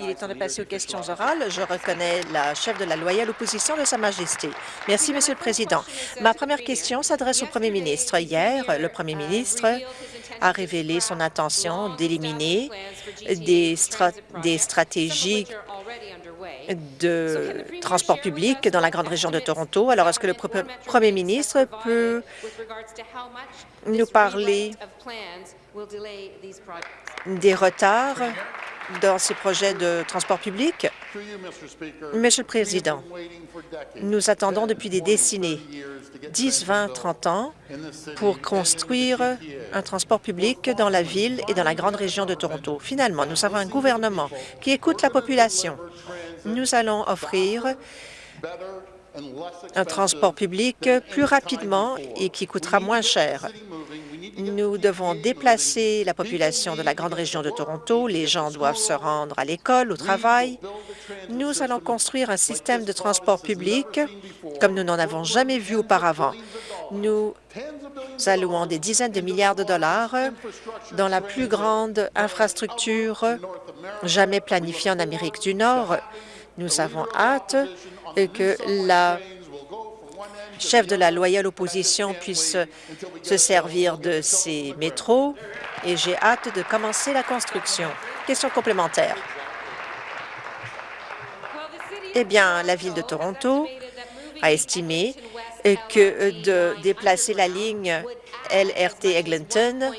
Il est temps de passer aux questions orales. Je reconnais la chef de la loyale opposition de Sa Majesté. Merci, Monsieur le Président. Ma première question s'adresse au Premier ministre. Hier, le Premier ministre a révélé son intention d'éliminer des, des stratégies de transport public dans la grande région de Toronto. Alors, est-ce que le Premier ministre peut nous parler des retards dans ces projets de transport public? Monsieur le Président, nous attendons depuis des décennies, 10, 20, 30 ans, pour construire un transport public dans la ville et dans la grande région de Toronto. Finalement, nous avons un gouvernement qui écoute la population. Nous allons offrir un transport public plus rapidement et qui coûtera moins cher. Nous devons déplacer la population de la grande région de Toronto. Les gens doivent se rendre à l'école, au travail. Nous allons construire un système de transport public comme nous n'en avons jamais vu auparavant. Nous allouons des dizaines de milliards de dollars dans la plus grande infrastructure jamais planifiée en Amérique du Nord. Nous avons hâte que la chef de la loyale opposition puisse se servir de ces métros et j'ai hâte de commencer la construction. Question complémentaire. Eh bien, la Ville de Toronto a estimé que de déplacer la ligne LRT Eglinton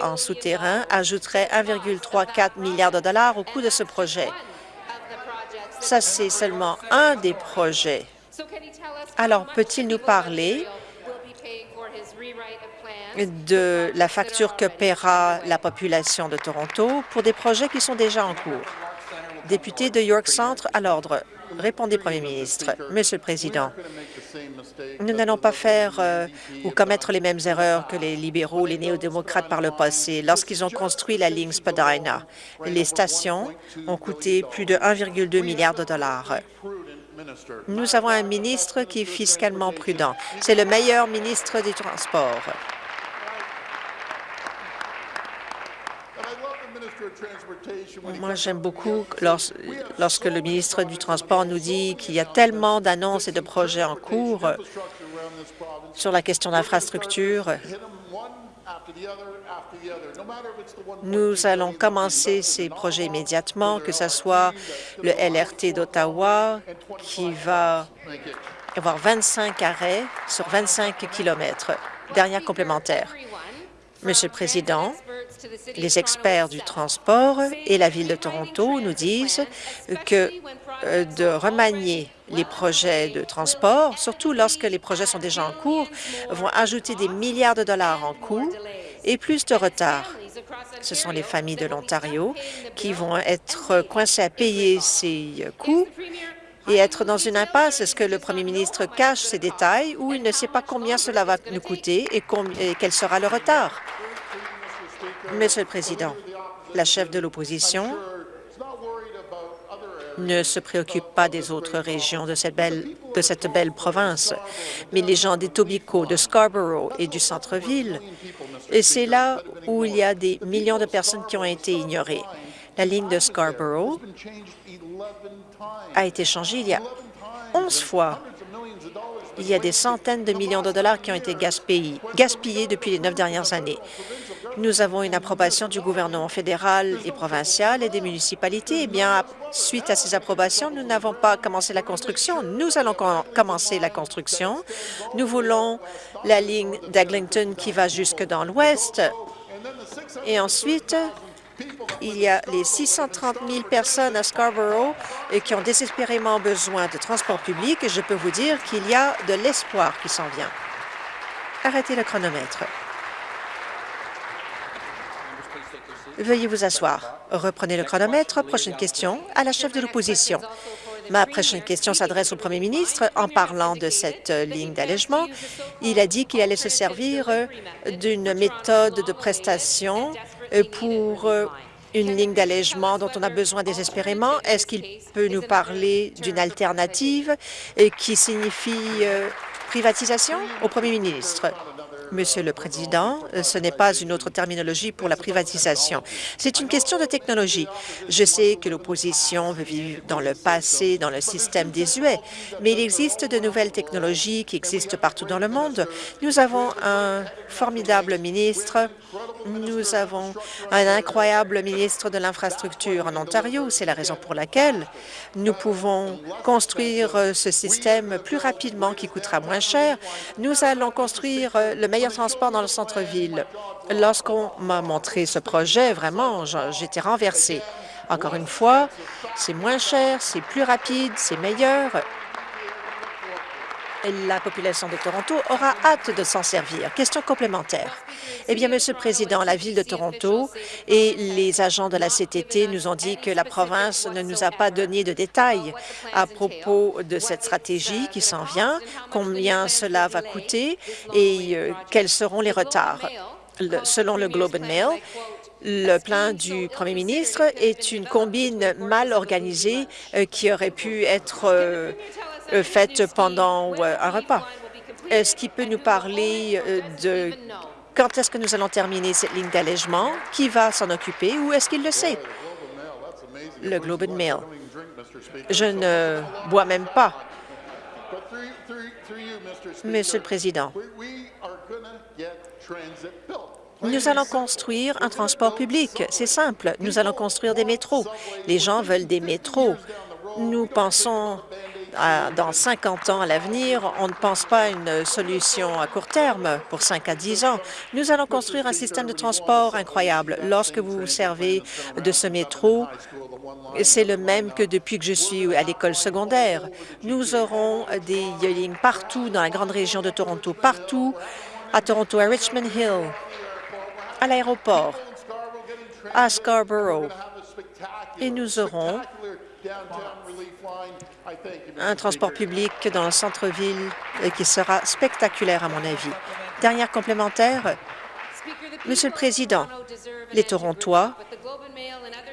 en souterrain ajouterait 1,34 milliard de dollars au coût de ce projet. Ça, c'est seulement un des projets. Alors, peut-il nous parler de la facture que paiera la population de Toronto pour des projets qui sont déjà en cours? Député de York Centre, à l'ordre. Répondez, Premier ministre. Monsieur le Président, nous n'allons pas faire euh, ou commettre les mêmes erreurs que les libéraux, les néo-démocrates par le passé. Lorsqu'ils ont construit la ligne Spadina, les stations ont coûté plus de 1,2 milliard de dollars. Nous avons un ministre qui est fiscalement prudent. C'est le meilleur ministre des Transports. Moi, j'aime beaucoup lorsque le ministre du Transport nous dit qu'il y a tellement d'annonces et de projets en cours sur la question d'infrastructure. Nous allons commencer ces projets immédiatement, que ce soit le LRT d'Ottawa, qui va avoir 25 arrêts sur 25 kilomètres. Dernière complémentaire. Monsieur le Président, les experts du transport et la Ville de Toronto nous disent que euh, de remanier les projets de transport, surtout lorsque les projets sont déjà en cours, vont ajouter des milliards de dollars en coûts et plus de retard. Ce sont les familles de l'Ontario qui vont être coincées à payer ces coûts et être dans une impasse. Est-ce que le premier ministre cache ces détails ou il ne sait pas combien cela va nous coûter et quel sera le retard? Monsieur le Président, la chef de l'opposition ne se préoccupe pas des autres régions de cette belle, de cette belle province, mais les gens des Tobico, de Scarborough et du centre-ville, et c'est là où il y a des millions de personnes qui ont été ignorées. La ligne de Scarborough a été changée il y a 11 fois. Il y a des centaines de millions de dollars qui ont été gaspillés, gaspillés depuis les neuf dernières années. Nous avons une approbation du gouvernement fédéral et provincial et des municipalités. Eh bien, suite à ces approbations, nous n'avons pas commencé la construction. Nous allons commencer la construction. Nous voulons la ligne d'Eglinton qui va jusque dans l'ouest. Et ensuite, il y a les 630 000 personnes à Scarborough qui ont désespérément besoin de transport public je peux vous dire qu'il y a de l'espoir qui s'en vient. Arrêtez le chronomètre. Veuillez vous asseoir. Reprenez le chronomètre. Prochaine question à la chef de l'opposition. Ma prochaine question s'adresse au premier ministre en parlant de cette ligne d'allègement. Il a dit qu'il allait se servir d'une méthode de prestation pour une ligne d'allègement dont on a besoin désespérément. Est-ce qu'il peut nous parler d'une alternative qui signifie euh, privatisation au premier ministre? Monsieur le Président, ce n'est pas une autre terminologie pour la privatisation. C'est une question de technologie. Je sais que l'opposition veut vivre dans le passé, dans le système désuet, mais il existe de nouvelles technologies qui existent partout dans le monde. Nous avons un formidable ministre, nous avons un incroyable ministre de l'Infrastructure en Ontario. C'est la raison pour laquelle nous pouvons construire ce système plus rapidement qui coûtera moins cher. Nous allons construire le meilleur transport dans le centre-ville. Lorsqu'on m'a montré ce projet, vraiment, j'étais renversée. Encore une fois, c'est moins cher, c'est plus rapide, c'est meilleur la population de Toronto aura hâte de s'en servir. Question complémentaire. Eh bien, Monsieur le Président, la Ville de Toronto et les agents de la CTT nous ont dit que la province ne nous a pas donné de détails à propos de cette stratégie qui s'en vient, combien cela va coûter et euh, quels seront les retards. selon le Globe and Mail, le plan du premier ministre est une combine mal organisée euh, qui aurait pu être euh, euh, faite pendant un repas. Est-ce qu'il peut nous parler de quand est-ce que nous allons terminer cette ligne d'allègement? Qui va s'en occuper ou est-ce qu'il le sait? Le Globe and Mail. Je ne bois même pas. Monsieur le Président, nous allons construire un transport public. C'est simple. Nous allons construire des métros. Les gens veulent des métros. Nous pensons dans 50 ans à l'avenir, on ne pense pas à une solution à court terme pour 5 à 10 ans. Nous allons construire un système de transport incroyable. Lorsque vous vous servez de ce métro, c'est le même que depuis que je suis à l'école secondaire. Nous aurons des lignes partout dans la grande région de Toronto, partout à Toronto, à Richmond Hill, à l'aéroport, à Scarborough. Et nous aurons un transport public dans le centre-ville qui sera spectaculaire à mon avis. Dernière complémentaire, Monsieur le Président, les Torontois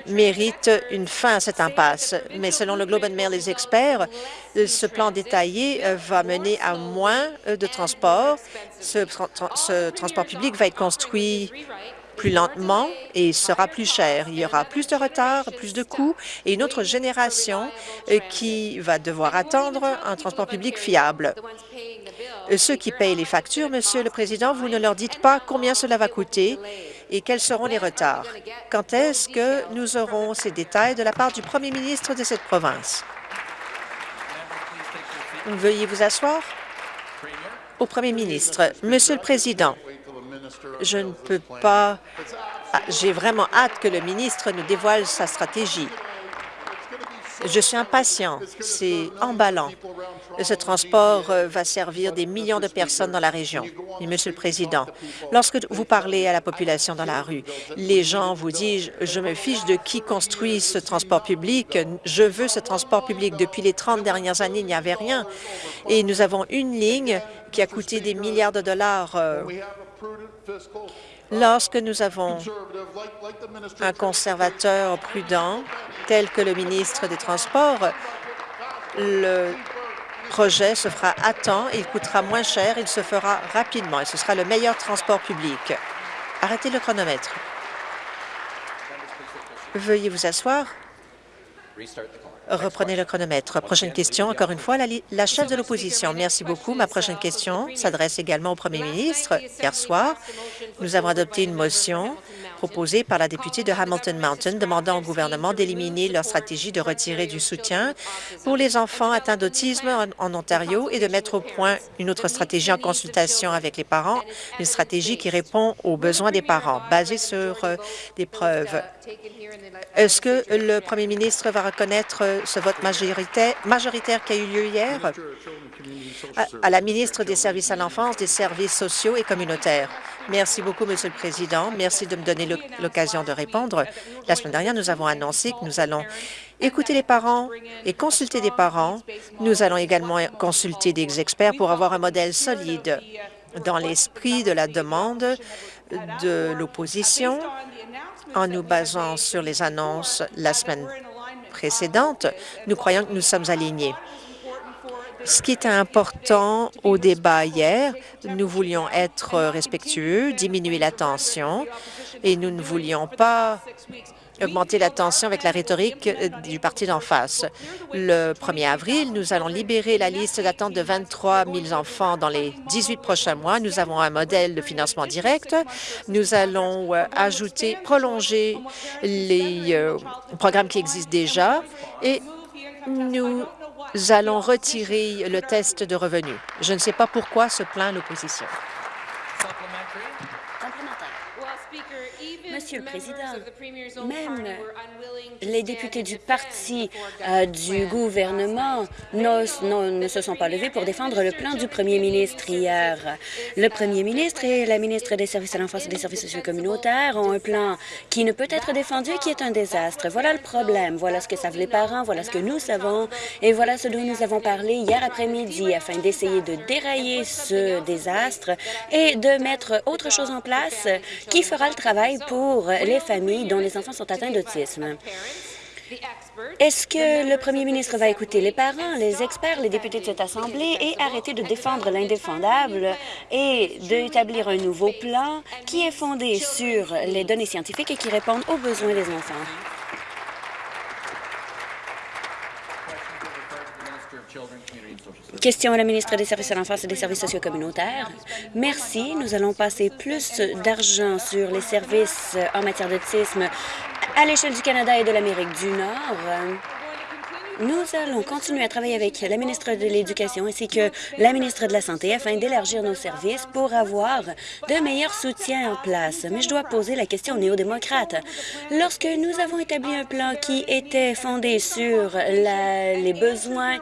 méritent une fin à cette impasse, mais selon le Globe and Mail, les experts, ce plan détaillé va mener à moins de transport. Ce, ce transport public va être construit plus lentement et sera plus cher. Il y aura plus de retard, plus de coûts et une autre génération euh, qui va devoir attendre un transport public fiable. Euh, ceux qui payent les factures, Monsieur le Président, vous ne leur dites pas combien cela va coûter et quels seront les retards. Quand est-ce que nous aurons ces détails de la part du premier ministre de cette province? Veuillez vous asseoir. Au premier ministre, Monsieur le Président, je ne peux pas... Ah, j'ai vraiment hâte que le ministre nous dévoile sa stratégie. Je suis impatient. C'est emballant. Ce transport euh, va servir des millions de personnes dans la région. Monsieur le Président, lorsque vous parlez à la population dans la rue, les gens vous disent « Je me fiche de qui construit ce transport public. Je veux ce transport public. » Depuis les 30 dernières années, il n'y avait rien. Et nous avons une ligne qui a coûté des milliards de dollars euh, Lorsque nous avons un conservateur prudent, tel que le ministre des Transports, le projet se fera à temps, il coûtera moins cher, il se fera rapidement et ce sera le meilleur transport public. Arrêtez le chronomètre. Veuillez vous asseoir. Reprenez le chronomètre. Prochaine question, encore une fois, la, chef de l'opposition. Merci beaucoup. Ma prochaine question s'adresse également au premier ministre. Hier soir, nous avons adopté une motion proposée par la députée de Hamilton Mountain demandant au gouvernement d'éliminer leur stratégie de retirer du soutien pour les enfants atteints d'autisme en, Ontario et de mettre au point une autre stratégie en consultation avec les parents, une stratégie qui répond aux besoins des parents, basée sur euh, des preuves. Est-ce que le premier ministre va reconnaître euh, ce vote majoritaire qui a eu lieu hier? À la ministre des Services à l'enfance, des services sociaux et communautaires? Merci beaucoup, Monsieur le Président. Merci de me donner l'occasion de répondre. La semaine dernière, nous avons annoncé que nous allons écouter les parents et consulter des parents. Nous allons également consulter des experts pour avoir un modèle solide dans l'esprit de la demande de l'opposition en nous basant sur les annonces la semaine précédente. Nous croyons que nous sommes alignés. Ce qui était important au débat hier, nous voulions être respectueux, diminuer la tension et nous ne voulions pas augmenter la tension avec la rhétorique du parti d'en face. Le 1er avril, nous allons libérer la liste d'attente de 23 000 enfants dans les 18 prochains mois. Nous avons un modèle de financement direct. Nous allons euh, ajouter, prolonger les euh, programmes qui existent déjà et nous allons retirer le test de revenus. Je ne sais pas pourquoi se plaint l'opposition. Monsieur le Président, même les députés du parti euh, du gouvernement ne se sont pas levés pour défendre le plan du premier ministre hier. Le premier ministre et la ministre des Services à l'enfance et des services sociaux communautaires ont un plan qui ne peut être défendu et qui est un désastre. Voilà le problème. Voilà ce que savent les parents, voilà ce que nous savons et voilà ce dont nous avons parlé hier après-midi afin d'essayer de dérailler ce désastre et de mettre autre chose en place qui fera le travail pour pour les familles dont les enfants sont atteints d'autisme. Est-ce que le premier ministre va écouter les parents, les experts, les députés de cette Assemblée et arrêter de défendre l'indéfendable et d'établir un nouveau plan qui est fondé sur les données scientifiques et qui répondent aux besoins des enfants? Question à la ministre des Services à l'enfance et des services sociaux communautaires. Merci. Nous allons passer plus d'argent sur les services en matière d'autisme à l'échelle du Canada et de l'Amérique du Nord. Nous allons continuer à travailler avec la ministre de l'Éducation ainsi que la ministre de la Santé afin d'élargir nos services pour avoir de meilleurs soutiens en place. Mais je dois poser la question aux néo-démocrates. Lorsque nous avons établi un plan qui était fondé sur les besoins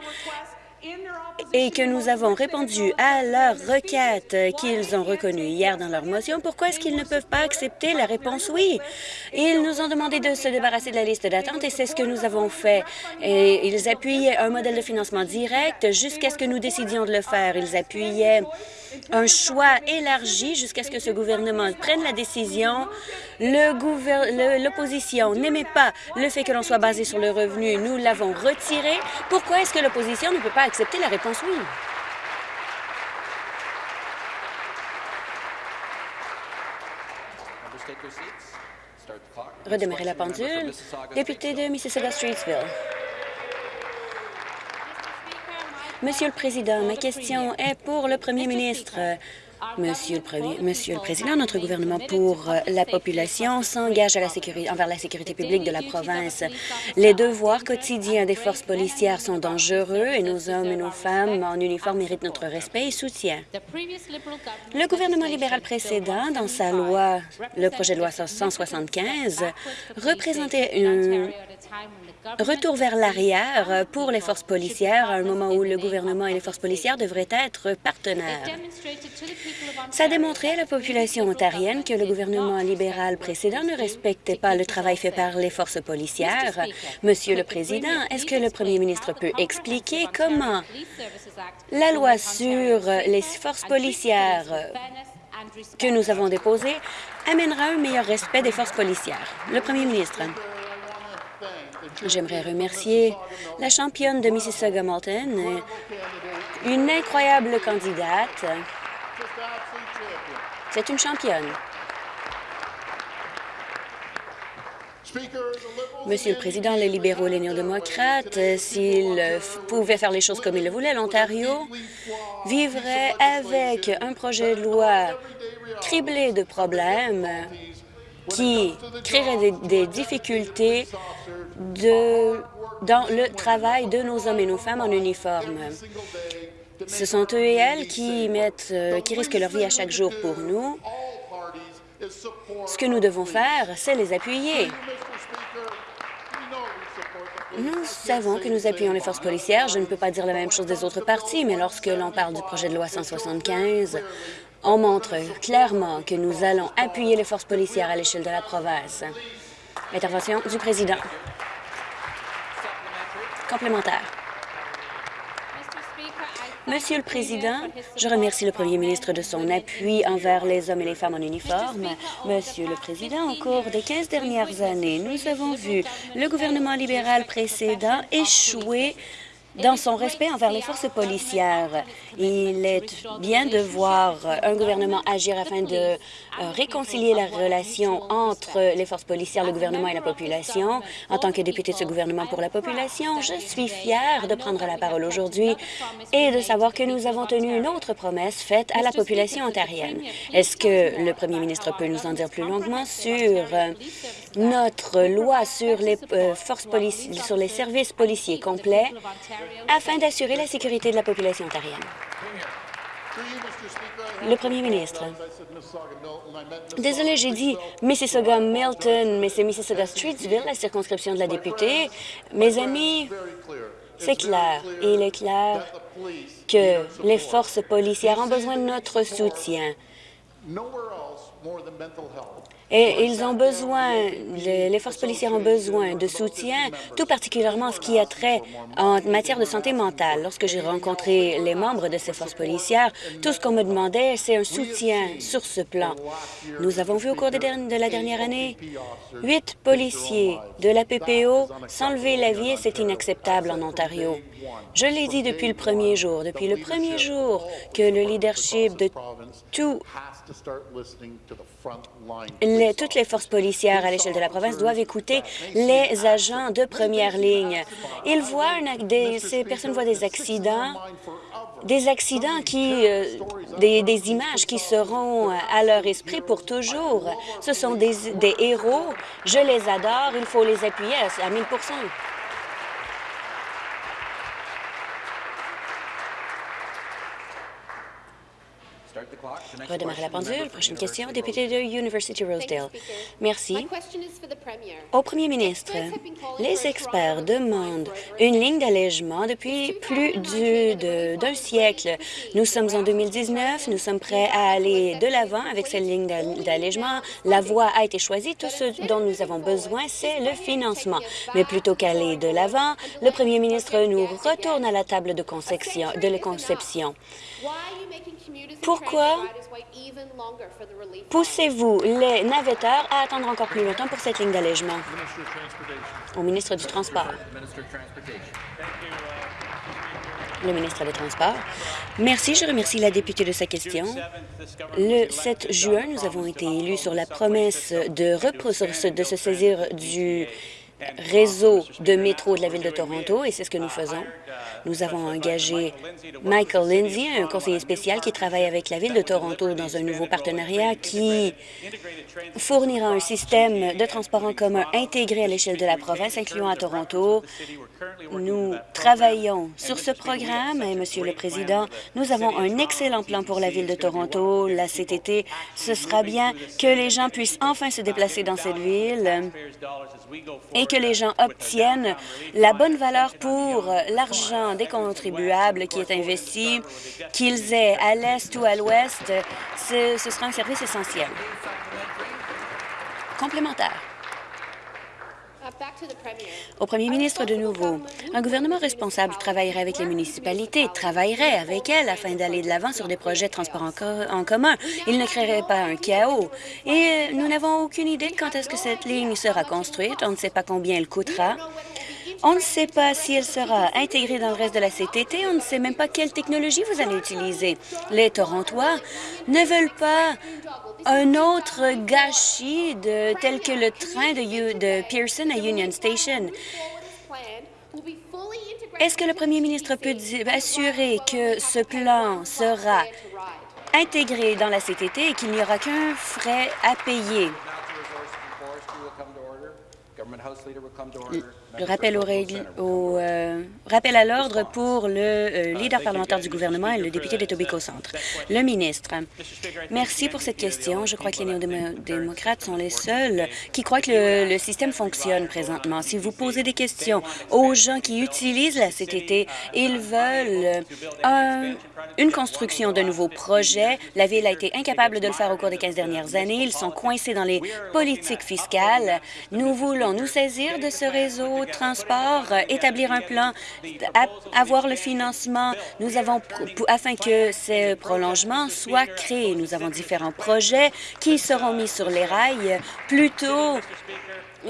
et que nous avons répondu à leurs requêtes qu'ils ont reconnues hier dans leur motion, pourquoi est-ce qu'ils ne peuvent pas accepter la réponse? Oui? Ils nous ont demandé de se débarrasser de la liste d'attente et c'est ce que nous avons fait. Et ils appuyaient un modèle de financement direct jusqu'à ce que nous décidions de le faire. Ils appuyaient un choix élargi jusqu'à ce que ce gouvernement prenne la décision. L'opposition n'aimait pas le fait que l'on soit basé sur le revenu. Nous l'avons retiré. Pourquoi est-ce que l'opposition ne peut pas accepter la réponse oui? Redémarrer la pendule. Député de Mississauga-Streetsville. Monsieur le Président, ma question est pour le Premier ministre. Monsieur le, Président, notre gouvernement pour la population s'engage envers la sécurité publique de la province. Les devoirs quotidiens des forces policières sont dangereux et nos hommes et nos femmes en uniforme méritent notre respect et soutien. Le gouvernement libéral précédent, dans sa loi, le projet de loi 175, représentait une Retour vers l'arrière pour les forces policières à un moment où le gouvernement et les forces policières devraient être partenaires. Ça a démontré à la population ontarienne que le gouvernement libéral précédent ne respectait pas le travail fait par les forces policières. Monsieur le Président, est-ce que le premier ministre peut expliquer comment la loi sur les forces policières que nous avons déposée amènera un meilleur respect des forces policières? Le premier ministre. J'aimerais remercier la championne de Mississauga-Malton, une incroyable candidate. C'est une championne. Monsieur le Président, les libéraux et les néo-démocrates, s'ils pouvaient faire les choses comme ils le voulaient, l'Ontario vivrait avec un projet de loi criblé de problèmes qui créerait des difficultés dans le travail de nos hommes et nos femmes en uniforme. Ce sont eux et elles qui, mettent, euh, qui risquent leur vie à chaque jour pour nous. Ce que nous devons faire, c'est les appuyer. Nous savons que nous appuyons les forces policières. Je ne peux pas dire la même chose des autres partis, mais lorsque l'on parle du projet de loi 175, on montre clairement que nous allons appuyer les forces policières à l'échelle de la province. Intervention du président. Complémentaire. Monsieur le Président, je remercie le premier ministre de son appui envers les hommes et les femmes en uniforme. Monsieur le Président, au cours des 15 dernières années, nous avons vu le gouvernement libéral précédent échouer dans son respect envers les forces policières. Il est bien de voir un gouvernement agir afin de euh, réconcilier la relation entre les forces policières, le gouvernement et la population. En tant que député de ce gouvernement pour la population, je suis fière de prendre la parole aujourd'hui et de savoir que nous avons tenu une autre promesse faite à la population ontarienne. Est-ce que le premier ministre peut nous en dire plus longuement sur euh, notre loi sur les euh, forces policières, sur les services policiers complets? Afin d'assurer la sécurité de la population ontarienne. Le premier ministre. Désolé, j'ai dit Mississauga-Milton, mais c'est Mississauga-Streetsville, la circonscription de la députée. Mes amis, c'est clair, et il est clair que les forces policières ont besoin de notre soutien. Et ils ont besoin, les, forces policières ont besoin de soutien, tout particulièrement ce qui a trait en matière de santé mentale. Lorsque j'ai rencontré les membres de ces forces policières, tout ce qu'on me demandait, c'est un soutien sur ce plan. Nous avons vu au cours de, la dernière année huit policiers de la PPO s'enlever la vie et c'est inacceptable en Ontario. Je l'ai dit depuis le premier jour, depuis le premier jour que le leadership de tout toutes les forces policières à l'échelle de la province doivent écouter les agents de première ligne. Ils voient des, ces personnes voient des accidents, des accidents qui, euh, des, des, images qui seront à leur esprit pour toujours. Ce sont des, des héros. Je les adore. Il faut les appuyer à 1000 Redémarrer la pendule. Prochaine question, député de University Rosedale. Merci. Au premier ministre, les experts demandent une ligne d'allègement depuis plus d'un siècle. Nous sommes en 2019, nous sommes prêts à aller de l'avant avec cette ligne d'allègement. La voie a été choisie. Tout ce dont nous avons besoin, c'est le financement. Mais plutôt qu'aller de l'avant, le premier ministre nous retourne à la table de conception. De la conception. Pourquoi poussez-vous les navetteurs à attendre encore plus longtemps pour cette ligne d'allègement? Au ministre du Transport. Le ministre des Transports. Merci. Je remercie la députée de sa question. Le 7 juin, nous avons été élus sur la promesse de, de se saisir du réseau de métro de la Ville de Toronto, et c'est ce que nous faisons. Nous avons engagé Michael Lindsay, un conseiller spécial qui travaille avec la Ville de Toronto dans un nouveau partenariat qui fournira un système de transport en commun intégré à l'échelle de la province, incluant à Toronto. Nous travaillons sur ce programme et, Monsieur le Président, nous avons un excellent plan pour la Ville de Toronto. La CTT, ce sera bien que les gens puissent enfin se déplacer dans cette ville que les gens obtiennent la bonne valeur pour l'argent des contribuables qui est investi, qu'ils aient à l'est ou à l'ouest, ce, ce sera un service essentiel. Complémentaire. Au premier ministre de nouveau, un gouvernement responsable travaillerait avec les municipalités, travaillerait avec elles afin d'aller de l'avant sur des projets de transport en, commun. Il ne créerait pas un chaos. Et nous n'avons aucune idée de quand est-ce que cette ligne sera construite. On ne sait pas combien elle coûtera. On ne sait pas si elle sera intégrée dans le reste de la CTT. On ne sait même pas quelle technologie vous allez utiliser. Les Torontois ne veulent pas un autre gâchis de, tel que le train de, de Pearson à Union Station. Est-ce que le premier ministre peut assurer que ce plan sera intégré dans la CTT et qu'il n'y aura qu'un frais à payer? Le rappel, au, euh, rappel à l'ordre pour le euh, leader parlementaire du gouvernement et le député de Tobico Centre. Le ministre, merci pour cette question. Je crois que les néo-démocrates sont les seuls qui croient que le, système fonctionne présentement. Si vous posez des questions aux gens qui utilisent la CTT, ils veulent une construction de nouveaux projets. La Ville a été incapable de le faire au cours des 15 dernières années. Ils sont coincés dans les politiques fiscales. Nous voulons nous saisir de ce réseau transport, euh, établir un plan, avoir le financement. Nous avons, afin que ces prolongements soient créés, nous avons différents projets qui seront mis sur les rails. Plus tôt,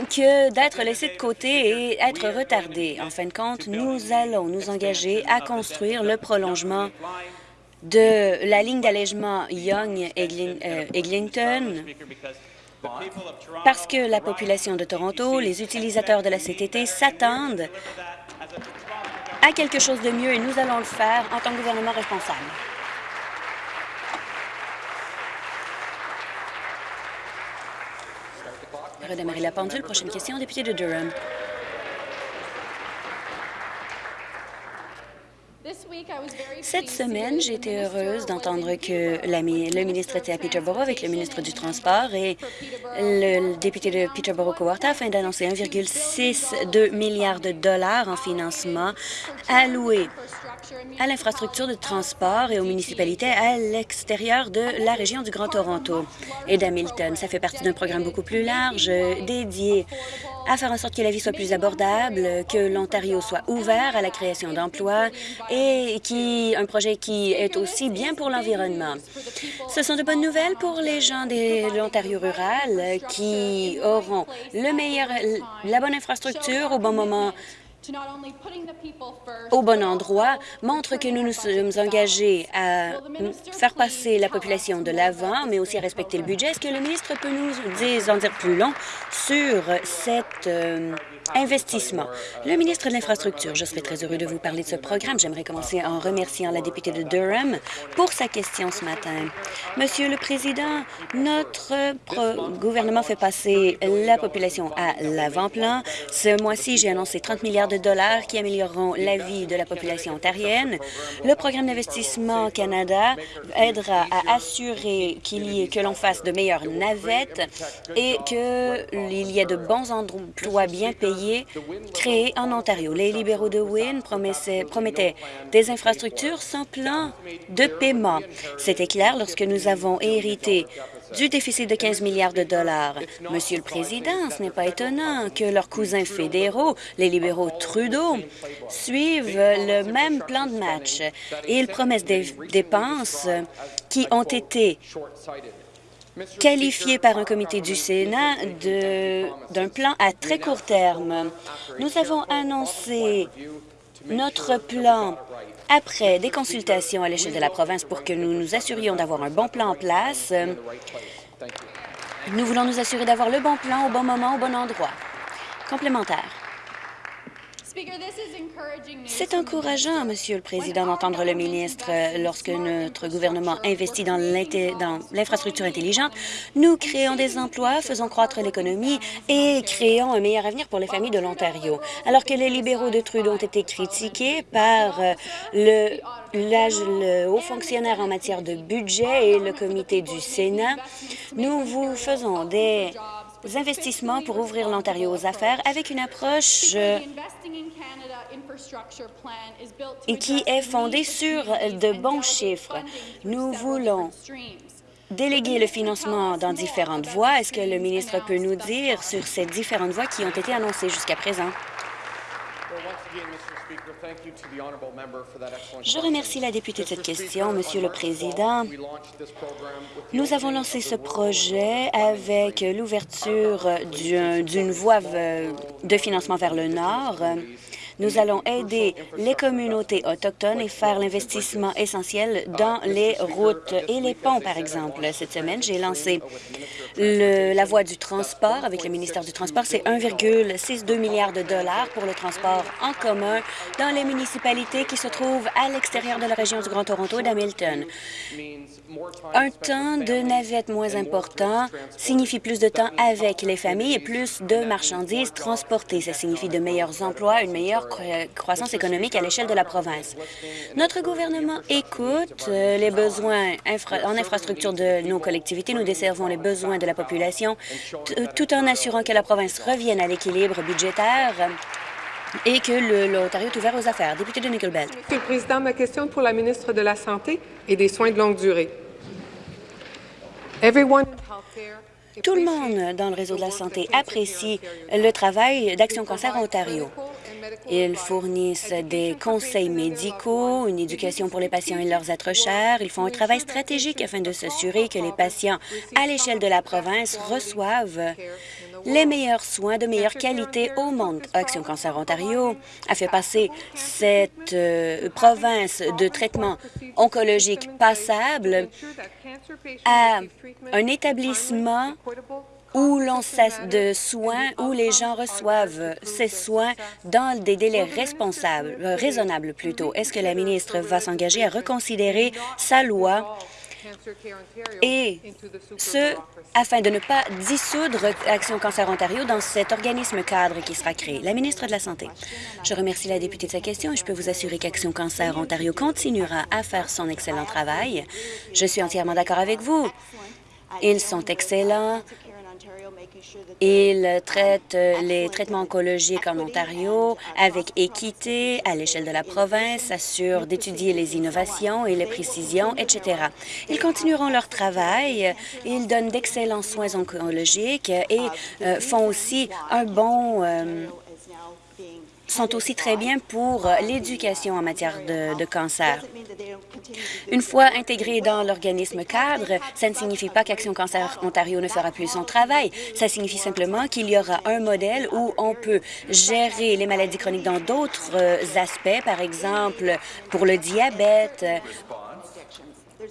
que d'être laissé de côté et être retardé. En fin de compte, nous allons nous engager à construire le prolongement de la ligne d'allègement Young-Eglinton parce que la population de Toronto, les utilisateurs de la CTT s'attendent à quelque chose de mieux et nous allons le faire en tant que gouvernement responsable. Redémarrer la pendule. Prochaine question, député de Durham. Cette semaine, j'ai été heureuse d'entendre que le ministre était à Peterborough avec le ministre du Transport et le député de Peterborough-Cowarta afin d'annoncer 1,62 milliard de dollars en financement alloués à l'infrastructure de transport et aux municipalités à l'extérieur de la région du Grand Toronto et d'Hamilton. Ça fait partie d'un programme beaucoup plus large dédié à faire en sorte que la vie soit plus abordable, que l'Ontario soit ouvert à la création d'emplois et qui un projet qui est aussi bien pour l'environnement. Ce sont de bonnes nouvelles pour les gens de l'Ontario rural qui auront le meilleur, la bonne infrastructure au bon moment au bon endroit montre que nous nous sommes engagés à faire passer la population de l'avant, mais aussi à respecter le budget. Est-ce que le ministre peut nous en dire plus long sur cette euh, investissement. Le ministre de l'Infrastructure, je serai très heureux de vous parler de ce programme. J'aimerais commencer en remerciant la députée de Durham pour sa question ce matin. Monsieur le Président, notre gouvernement fait passer la population à l'avant-plan. Ce mois-ci, j'ai annoncé 30 milliards de dollars qui amélioreront la vie de la population ontarienne. Le programme d'investissement Canada aidera à assurer que l'on fasse de meilleures navettes et qu'il y ait de bons emplois bien payés créé en Ontario. Les libéraux de Wynne promettaient des infrastructures sans plan de paiement. C'était clair lorsque nous avons hérité du déficit de 15 milliards de dollars. Monsieur le Président, ce n'est pas étonnant que leurs cousins fédéraux, les libéraux Trudeau, suivent le même plan de match. Ils promettent des dépenses qui ont été qualifié par un comité du Sénat d'un plan à très court terme. Nous avons annoncé notre plan après des consultations à l'échelle de la province pour que nous nous assurions d'avoir un bon plan en place. Nous voulons nous assurer d'avoir le bon plan au bon moment, au bon endroit. Complémentaire. C'est encourageant, Monsieur le Président, d'entendre le ministre lorsque notre gouvernement investit dans l'infrastructure intelligente. Nous créons des emplois, faisons croître l'économie et créons un meilleur avenir pour les familles de l'Ontario. Alors que les libéraux de Trudeau ont été critiqués par euh, le, le haut fonctionnaire en matière de budget et le comité du Sénat, nous vous faisons des investissements pour ouvrir l'Ontario aux affaires avec une approche euh, qui est fondée sur de bons chiffres. Nous voulons déléguer le financement dans différentes voies. Est-ce que le ministre peut nous dire sur ces différentes voies qui ont été annoncées jusqu'à présent? Je remercie la députée de cette question, Monsieur le Président. Nous avons lancé ce projet avec l'ouverture d'une voie de financement vers le Nord. Nous allons aider les communautés autochtones et faire l'investissement essentiel dans les routes et les ponts, par exemple. Cette semaine, j'ai lancé la voie du transport avec le ministère du Transport. C'est 1,62 milliard de dollars pour le transport en commun dans les municipalités qui se trouvent à l'extérieur de la région du Grand Toronto et d'Hamilton. Un temps de navette moins important signifie plus de temps avec les familles et plus de marchandises transportées. Ça signifie de meilleurs emplois, une meilleure croissance économique à l'échelle de la province. Notre gouvernement écoute euh, les besoins en infrastructure de nos collectivités. Nous desservons les besoins de la population tout en assurant que la province revienne à l'équilibre budgétaire et que l'Ontario est ouvert aux affaires. Député de Nickel Belt. Monsieur le Président, ma question pour la ministre de la Santé et des Soins de longue durée. Tout le monde dans le réseau de la santé apprécie le travail d'Action Cancer Ontario. Ils fournissent des conseils médicaux, une éducation pour les patients et leurs êtres chers. Ils font un travail stratégique afin de s'assurer que les patients à l'échelle de la province reçoivent les meilleurs soins de meilleure qualité au monde. Action Cancer Ontario a fait passer cette euh, province de traitement oncologique passable à un établissement où l'on de soins, où les gens reçoivent ces soins dans des délais responsables, euh, raisonnables plutôt. Est-ce que la ministre va s'engager à reconsidérer sa loi et ce, afin de ne pas dissoudre Action Cancer Ontario dans cet organisme cadre qui sera créé? La ministre de la Santé. Je remercie la députée de sa question et je peux vous assurer qu'Action Cancer Ontario continuera à faire son excellent travail. Je suis entièrement d'accord avec vous. Ils sont excellents il traite euh, les traitements oncologiques en Ontario avec équité à l'échelle de la province, assure d'étudier les innovations et les précisions, etc. Ils continueront leur travail. Ils donnent d'excellents soins oncologiques et euh, font aussi un bon euh, sont aussi très bien pour euh, l'éducation en matière de, cancer. Une fois intégrés dans l'organisme cadre, ça ne signifie pas qu'Action Cancer Ontario ne fera plus son travail. Ça signifie simplement qu'il y aura un modèle où on peut gérer les maladies chroniques dans d'autres euh, aspects, par exemple pour le diabète,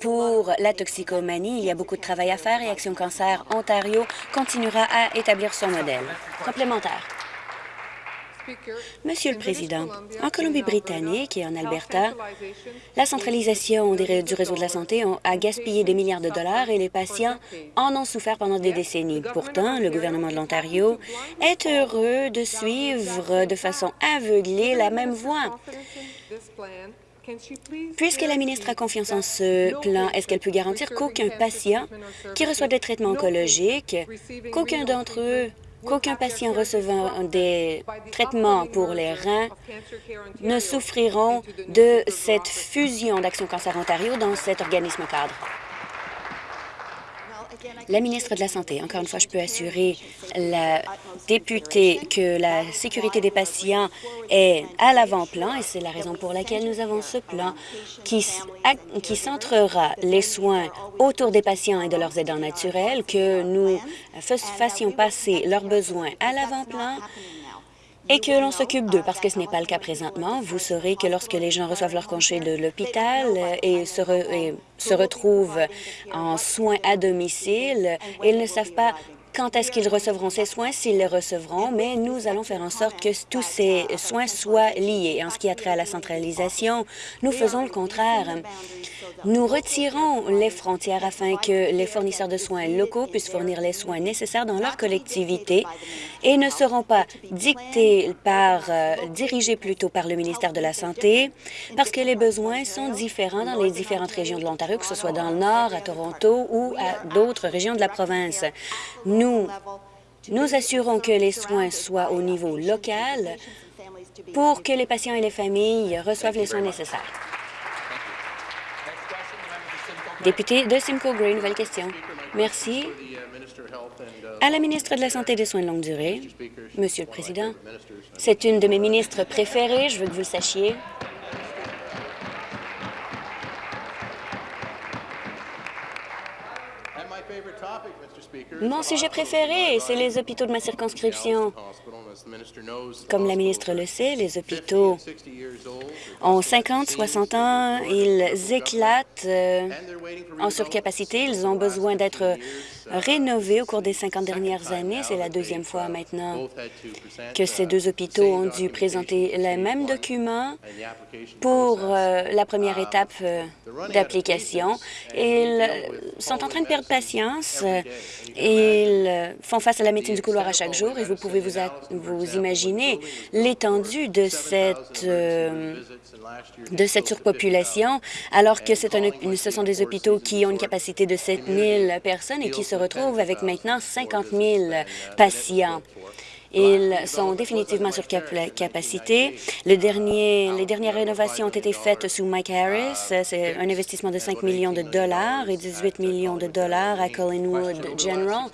pour la toxicomanie, il y a beaucoup de travail à faire et Action Cancer Ontario continuera à établir son modèle. Complémentaire. Monsieur le Président, en Colombie-Britannique et en Alberta, la centralisation du réseau de la santé a gaspillé des milliards de dollars et les patients en ont souffert pendant des décennies. Pourtant, le gouvernement de l'Ontario est heureux de suivre de façon aveuglée la même voie. Puisque la ministre a confiance en ce plan, est-ce qu'elle peut garantir qu'aucun patient qui reçoit des traitements oncologiques, qu'aucun d'entre eux qu'aucun patient recevant des traitements pour les reins ne souffriront de cette fusion d'Action Cancer Ontario dans cet organisme cadre. La ministre de la Santé, encore une fois, je peux assurer la députée que la sécurité des patients est à l'avant-plan et c'est la raison pour laquelle nous avons ce plan qui, centrera les soins autour des patients et de leurs aidants naturels, que nous fassions passer leurs besoins à l'avant-plan et que l'on s'occupe d'eux, parce que ce n'est pas le cas présentement. Vous saurez que lorsque les gens reçoivent leur congé de l'hôpital et, se, se retrouvent en soins à domicile, ils ne savent pas quand est-ce qu'ils recevront ces soins, s'ils les recevront, mais nous allons faire en sorte que tous ces soins soient liés. En ce qui a trait à la centralisation, nous faisons le contraire. Nous retirons les frontières afin que les fournisseurs de soins locaux puissent fournir les soins nécessaires dans leur collectivité et ne seront pas dictés par, euh, dirigés plutôt par le ministère de la Santé, parce que les besoins sont différents dans les différentes régions de l'Ontario, que ce soit dans le Nord, à Toronto ou à d'autres régions de la province. Nous assurons que les soins soient au niveau local pour que les patients et les familles reçoivent les soins nécessaires. Député de Simcoe Green, nouvelle question. Merci. À la ministre de la Santé et des Soins de longue durée, Monsieur le Président, c'est une de mes ministres préférées, je veux que vous le sachiez. Mon sujet préféré, c'est les hôpitaux de ma circonscription. Comme la ministre le sait, les hôpitaux ont 50, 60 ans, ils éclatent euh, en surcapacité, ils ont besoin d'être rénovés au cours des 50 dernières années. C'est la deuxième fois maintenant que ces deux hôpitaux ont dû présenter le même document pour euh, la première étape euh, d'application. Ils sont en train de perdre patience. Ils font face à la médecine du couloir à chaque jour. Et vous pouvez vous, vous imaginer l'étendue de cette euh, de cette surpopulation, alors que ce sont des hôpitaux qui ont une capacité de 7 000 personnes et qui se retrouvent avec maintenant 50 000 patients. Ils sont définitivement sur capacité. Le dernier, les dernières rénovations ont été faites sous Mike Harris. C'est un investissement de 5 millions de dollars et 18 millions de dollars à Collingwood General.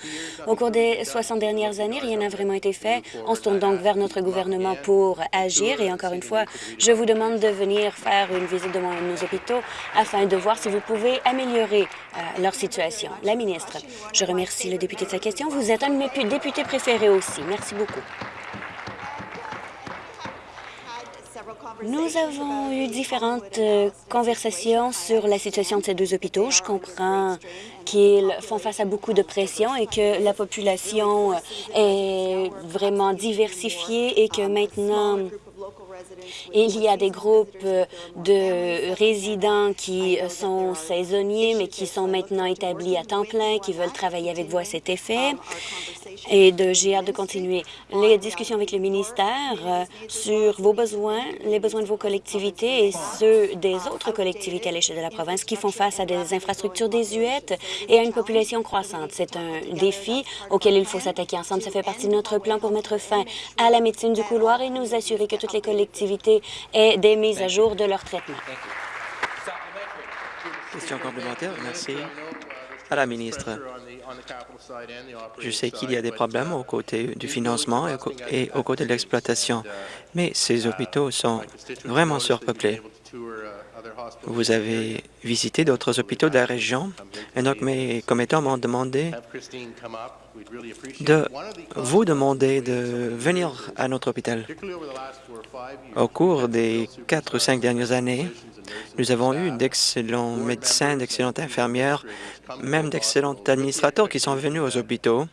Au cours des 60 dernières années, rien n'a vraiment été fait. On se tourne donc vers notre gouvernement pour agir. Et encore une fois, je vous demande de venir faire une visite de nos hôpitaux afin de voir si vous pouvez améliorer euh, leur situation. La ministre, je remercie le député de sa question. Vous êtes un de mes députés préférés aussi. Merci beaucoup. Nous avons eu différentes euh, conversations sur la situation de ces deux hôpitaux. Je comprends qu'ils font face à beaucoup de pression et que la population est vraiment diversifiée et que maintenant il y a des groupes de résidents qui sont saisonniers, mais qui sont maintenant établis à temps plein, qui veulent travailler avec vous à cet effet. Et j'ai hâte de continuer les discussions avec le ministère euh, sur vos besoins, les besoins de vos collectivités et ceux des autres collectivités à l'échelle de la province qui font face à des infrastructures désuètes et à une population croissante. C'est un défi auquel il faut s'attaquer ensemble. Ça fait partie de notre plan pour mettre fin à la médecine du couloir et nous assurer que toutes les collectivités et des mises à jour de leur traitement. Question complémentaire. Merci à la ministre. Je sais qu'il y a des problèmes au côté du financement et au côté de l'exploitation, mais ces hôpitaux sont vraiment surpeuplés. Vous avez visité d'autres hôpitaux de la région et donc mes commettants m'ont demandé de vous demander de venir à notre hôpital. Au cours des quatre ou cinq dernières années, nous avons eu d'excellents médecins, d'excellentes infirmières, même d'excellents administrateurs qui sont venus aux hôpitaux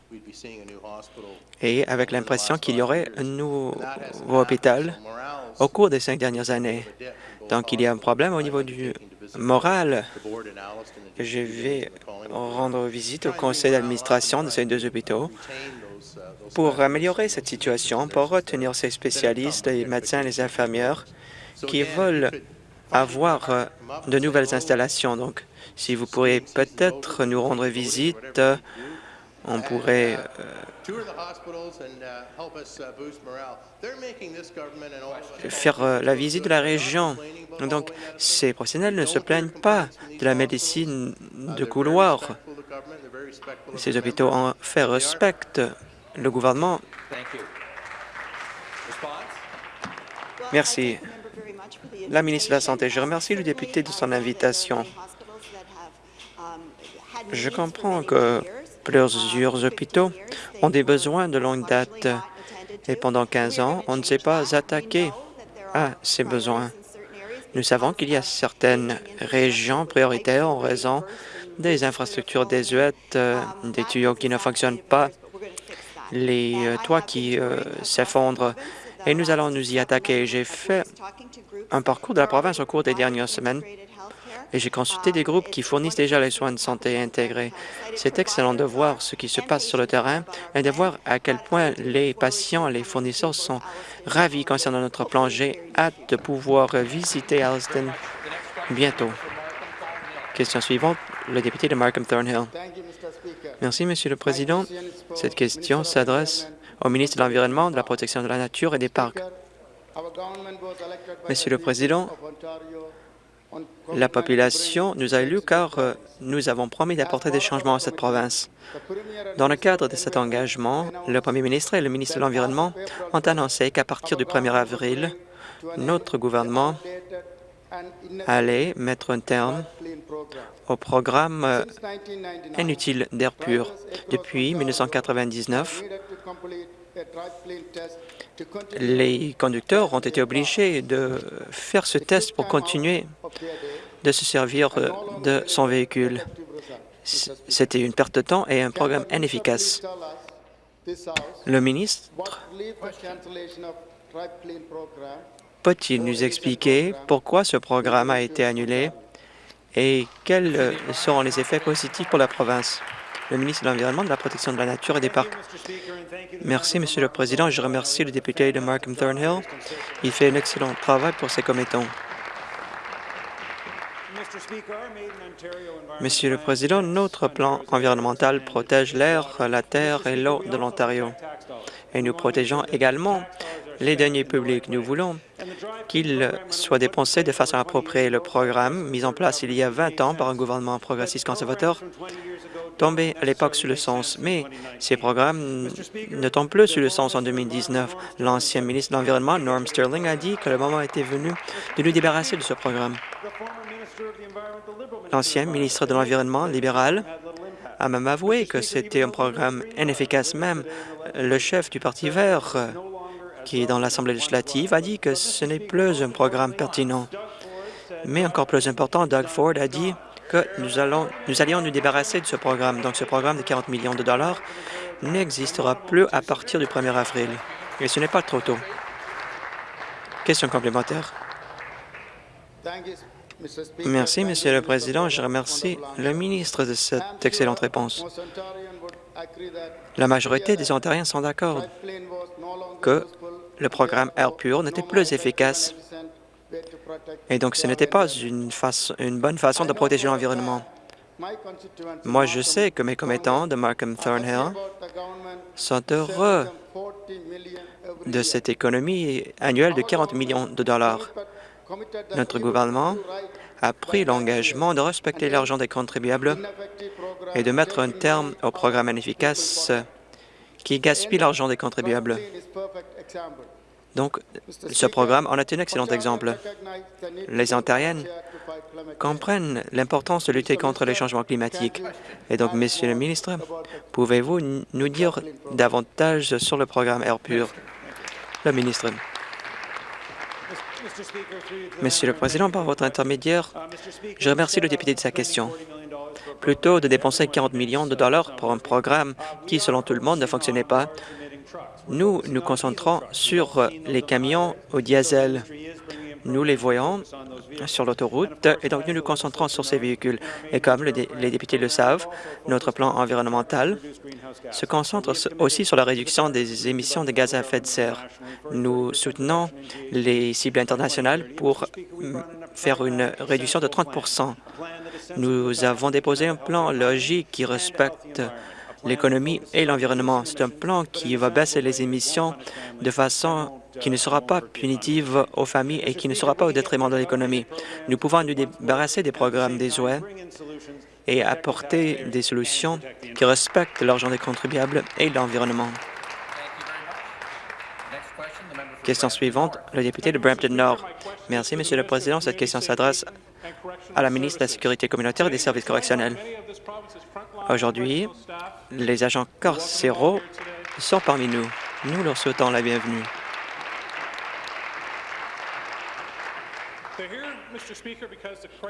et avec l'impression qu'il y aurait un nouveau hôpital au cours des cinq dernières années. Donc, il y a un problème au niveau du moral. Je vais rendre visite au conseil d'administration de ces deux hôpitaux pour améliorer cette situation, pour retenir ces spécialistes, les médecins, les infirmières qui veulent avoir de nouvelles installations. Donc, si vous pourriez peut-être nous rendre visite, on pourrait euh, faire euh, la visite de la région. Donc, ces professionnels ne se plaignent pas de la médecine de couloir. Ces hôpitaux en fait respectent le gouvernement. Merci. La ministre de la Santé, je remercie le député de son invitation. Je comprends que plusieurs hôpitaux ont des besoins de longue date et pendant 15 ans, on ne s'est pas attaqué à ces besoins. Nous savons qu'il y a certaines régions prioritaires en raison des infrastructures désuètes, euh, des tuyaux qui ne fonctionnent pas, les euh, toits qui euh, s'effondrent, et nous allons nous y attaquer. J'ai fait un parcours de la province au cours des dernières semaines et j'ai consulté des groupes qui fournissent déjà les soins de santé intégrés. C'est excellent de voir ce qui se passe sur le terrain et de voir à quel point les patients, les fournisseurs sont ravis concernant notre plan. J'ai hâte de pouvoir visiter Alston bientôt. Question suivante, le député de Markham Thornhill. Merci, Monsieur le Président. Cette question s'adresse au ministre de l'Environnement, de la Protection de la Nature et des Parcs. Monsieur le Président, la population nous a élus car euh, nous avons promis d'apporter des changements à cette province. Dans le cadre de cet engagement, le premier ministre et le ministre de l'Environnement ont annoncé qu'à partir du 1er avril, notre gouvernement allait mettre un terme au programme euh, inutile d'air pur. Depuis 1999, les conducteurs ont été obligés de faire ce test pour continuer de se servir euh, de son véhicule. C'était une perte de temps et un programme inefficace. Le ministre peut-il nous expliquer pourquoi ce programme a été annulé et quels seront les effets positifs pour la province? Le ministre de l'Environnement, de la Protection de la Nature et des Parcs. Merci, Monsieur le Président. Je remercie le député de Markham Thornhill. Il fait un excellent travail pour ses commettants. Monsieur le Président, notre plan environnemental protège l'air, la terre et l'eau de l'Ontario. Et nous protégeons également les deniers publics. Nous voulons qu'ils soient dépensés de façon appropriée. Le programme, mis en place il y a 20 ans par un gouvernement progressiste conservateur, tombait à l'époque sous le sens, mais ces programmes ne tombent plus sous le sens en 2019. L'ancien ministre de l'Environnement, Norm Sterling, a dit que le moment était venu de nous débarrasser de ce programme. L'ancien ministre de l'Environnement libéral a même avoué que c'était un programme inefficace. Même le chef du Parti vert, qui est dans l'Assemblée législative, a dit que ce n'est plus un programme pertinent. Mais encore plus important, Doug Ford a dit que nous, allions nous débarrasser de ce programme. Donc, ce programme de 40 millions de dollars n'existera plus à partir du 1er avril. Et ce n'est pas trop tôt. Question complémentaire. Merci, Monsieur le Président. Je remercie le ministre de cette excellente réponse. La majorité des Ontariens sont d'accord que le programme Air Pur n'était plus efficace et donc ce n'était pas une, une bonne façon de protéger l'environnement. Moi, je sais que mes commettants de Markham Thornhill sont heureux de cette économie annuelle de 40 millions de dollars. Notre gouvernement a pris l'engagement de respecter l'argent des contribuables et de mettre un terme au programme inefficace qui gaspille l'argent des contribuables. Donc, ce programme en est un excellent exemple. Les Ontariennes comprennent l'importance de lutter contre les changements climatiques. Et donc, Monsieur le ministre, pouvez-vous nous dire davantage sur le programme Air Pur? Le ministre. Monsieur le Président, par votre intermédiaire, je remercie le député de sa question. Plutôt de dépenser 40 millions de dollars pour un programme qui, selon tout le monde, ne fonctionnait pas, nous nous concentrons sur les camions au diesel. Nous les voyons sur l'autoroute et donc nous nous concentrons sur ces véhicules. Et comme les députés le savent, notre plan environnemental se concentre aussi sur la réduction des émissions de gaz à effet de serre. Nous soutenons les cibles internationales pour faire une réduction de 30% Nous avons déposé un plan logique qui respecte l'économie et l'environnement. C'est un plan qui va baisser les émissions de façon qui ne sera pas punitive aux familles et qui ne sera pas au détriment de l'économie. Nous pouvons nous débarrasser des programmes des OE et apporter des solutions qui respectent l'argent des contribuables et l'environnement. Question suivante, le député de Brampton Nord. Merci, Monsieur le Président. Cette question s'adresse à la ministre de la Sécurité communautaire et des services correctionnels. Aujourd'hui, les agents carcéraux sont parmi nous. Nous leur souhaitons la bienvenue.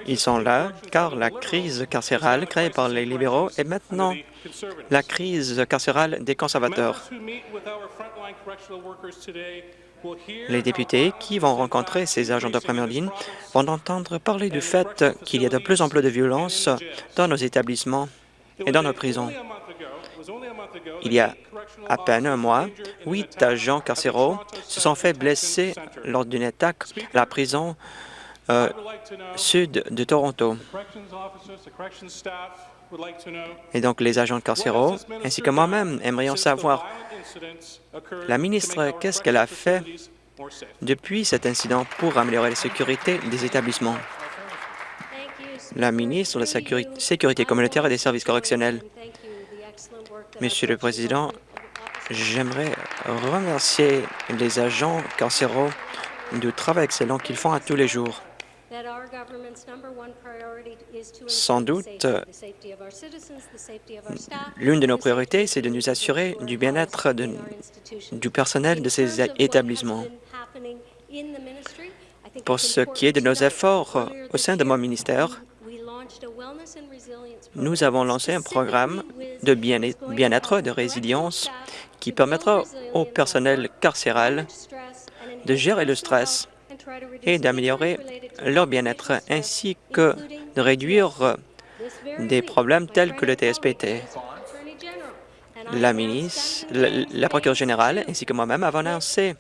Ils sont là car la crise carcérale créée par les libéraux est maintenant la crise carcérale des conservateurs. Les députés qui vont rencontrer ces agents de première ligne vont entendre parler du fait qu'il y a de plus en plus de violence dans nos établissements et dans nos prisons. Il y a à peine un mois, huit agents carcéraux se sont fait blesser lors d'une attaque à la prison euh, sud de Toronto. Et donc, les agents carcéraux, ainsi que moi-même, aimerions savoir, la ministre, qu'est-ce qu'elle a fait depuis cet incident pour améliorer la sécurité des établissements? La ministre de la Sécurité communautaire et des services correctionnels. Monsieur le Président, j'aimerais remercier les agents carcéraux du travail excellent qu'ils font à tous les jours. Sans doute, l'une de nos priorités, c'est de nous assurer du bien-être du personnel de ces établissements. Pour ce qui est de nos efforts au sein de mon ministère, nous avons lancé un programme de bien-être, de résilience, qui permettra au personnel carcéral de gérer le stress et d'améliorer leur bien-être, ainsi que de réduire des problèmes tels que le TSPT. La ministre, la, la procureure générale ainsi que moi-même avons annoncé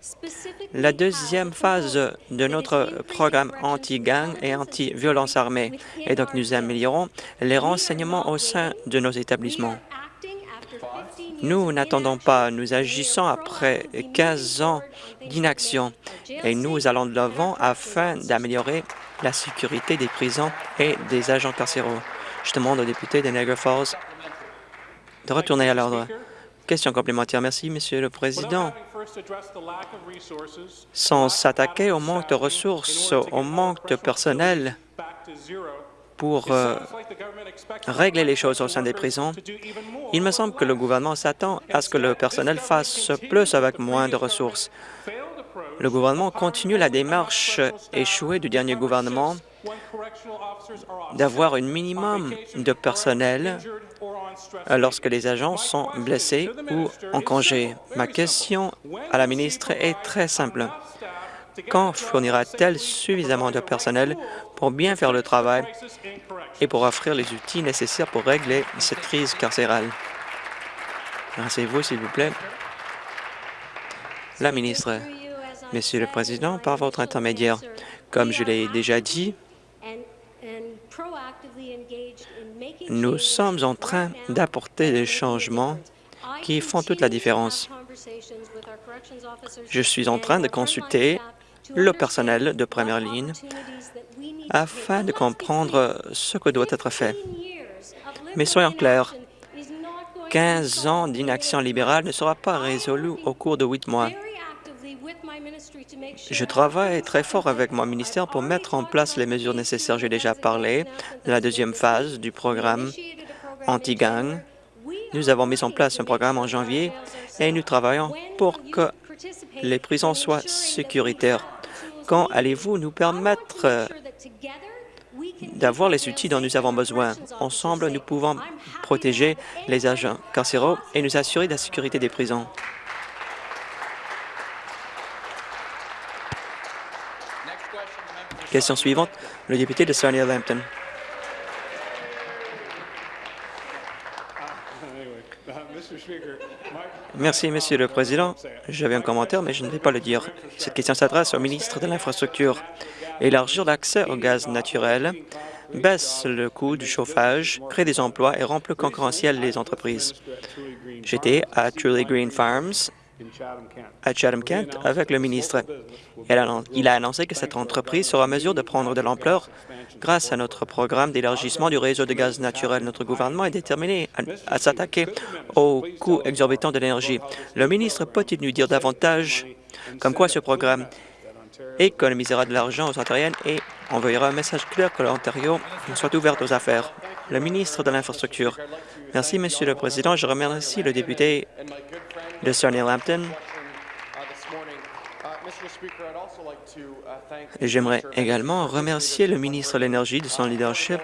la deuxième phase de notre programme anti-gang et anti-violence armée. Et donc, nous améliorons les renseignements au sein de nos établissements. Nous n'attendons pas, nous agissons après 15 ans d'inaction et nous allons de l'avant afin d'améliorer la sécurité des prisons et des agents carcéraux. Je demande au député de Niagara Falls de retourner à l'ordre. Question complémentaire. Merci, Monsieur le Président. Sans s'attaquer au manque de ressources, au manque de personnel pour euh, régler les choses au sein des prisons, il me semble que le gouvernement s'attend à ce que le personnel fasse plus avec moins de ressources. Le gouvernement continue la démarche échouée du dernier gouvernement d'avoir un minimum de personnel lorsque les agents sont blessés ou en congé. Ma question à la ministre est très simple. Quand fournira-t-elle suffisamment de personnel pour bien faire le travail et pour offrir les outils nécessaires pour régler cette crise carcérale? Merci-vous, s'il vous plaît. La ministre. Monsieur le Président, par votre intermédiaire, comme je l'ai déjà dit, nous sommes en train d'apporter des changements qui font toute la différence. Je suis en train de consulter le personnel de première ligne afin de comprendre ce que doit être fait. Mais soyons clairs, 15 ans d'inaction libérale ne sera pas résolu au cours de huit mois. Je travaille très fort avec mon ministère pour mettre en place les mesures nécessaires. J'ai déjà parlé de la deuxième phase du programme anti-gang. Nous avons mis en place un programme en janvier et nous travaillons pour que les prisons soient sécuritaires. Quand allez-vous nous permettre d'avoir les outils dont nous avons besoin? Ensemble, nous pouvons protéger les agents carcéraux et nous assurer de la sécurité des prisons. Question suivante, le député de Sarnia-Lambton. Merci, Monsieur le Président. J'avais un commentaire, mais je ne vais pas le dire. Cette question s'adresse au ministre de l'Infrastructure. Élargir l'accès au gaz naturel baisse le coût du chauffage, crée des emplois et rend plus concurrentielles les entreprises. J'étais à Truly Green Farms à Chatham-Kent avec le ministre. Il a annoncé que cette entreprise sera en mesure de prendre de l'ampleur grâce à notre programme d'élargissement du réseau de gaz naturel. Notre gouvernement est déterminé à, s'attaquer aux coûts exorbitants de l'énergie. Le ministre peut-il nous dire davantage comme quoi ce programme économisera de l'argent aux Ontariennes et envoyera un message clair que l'Ontario soit ouverte aux affaires. Le ministre de l'Infrastructure. Merci, Monsieur le Président. Je remercie le député de Sarnia-Lambton. J'aimerais également remercier le ministre de l'Énergie de son leadership.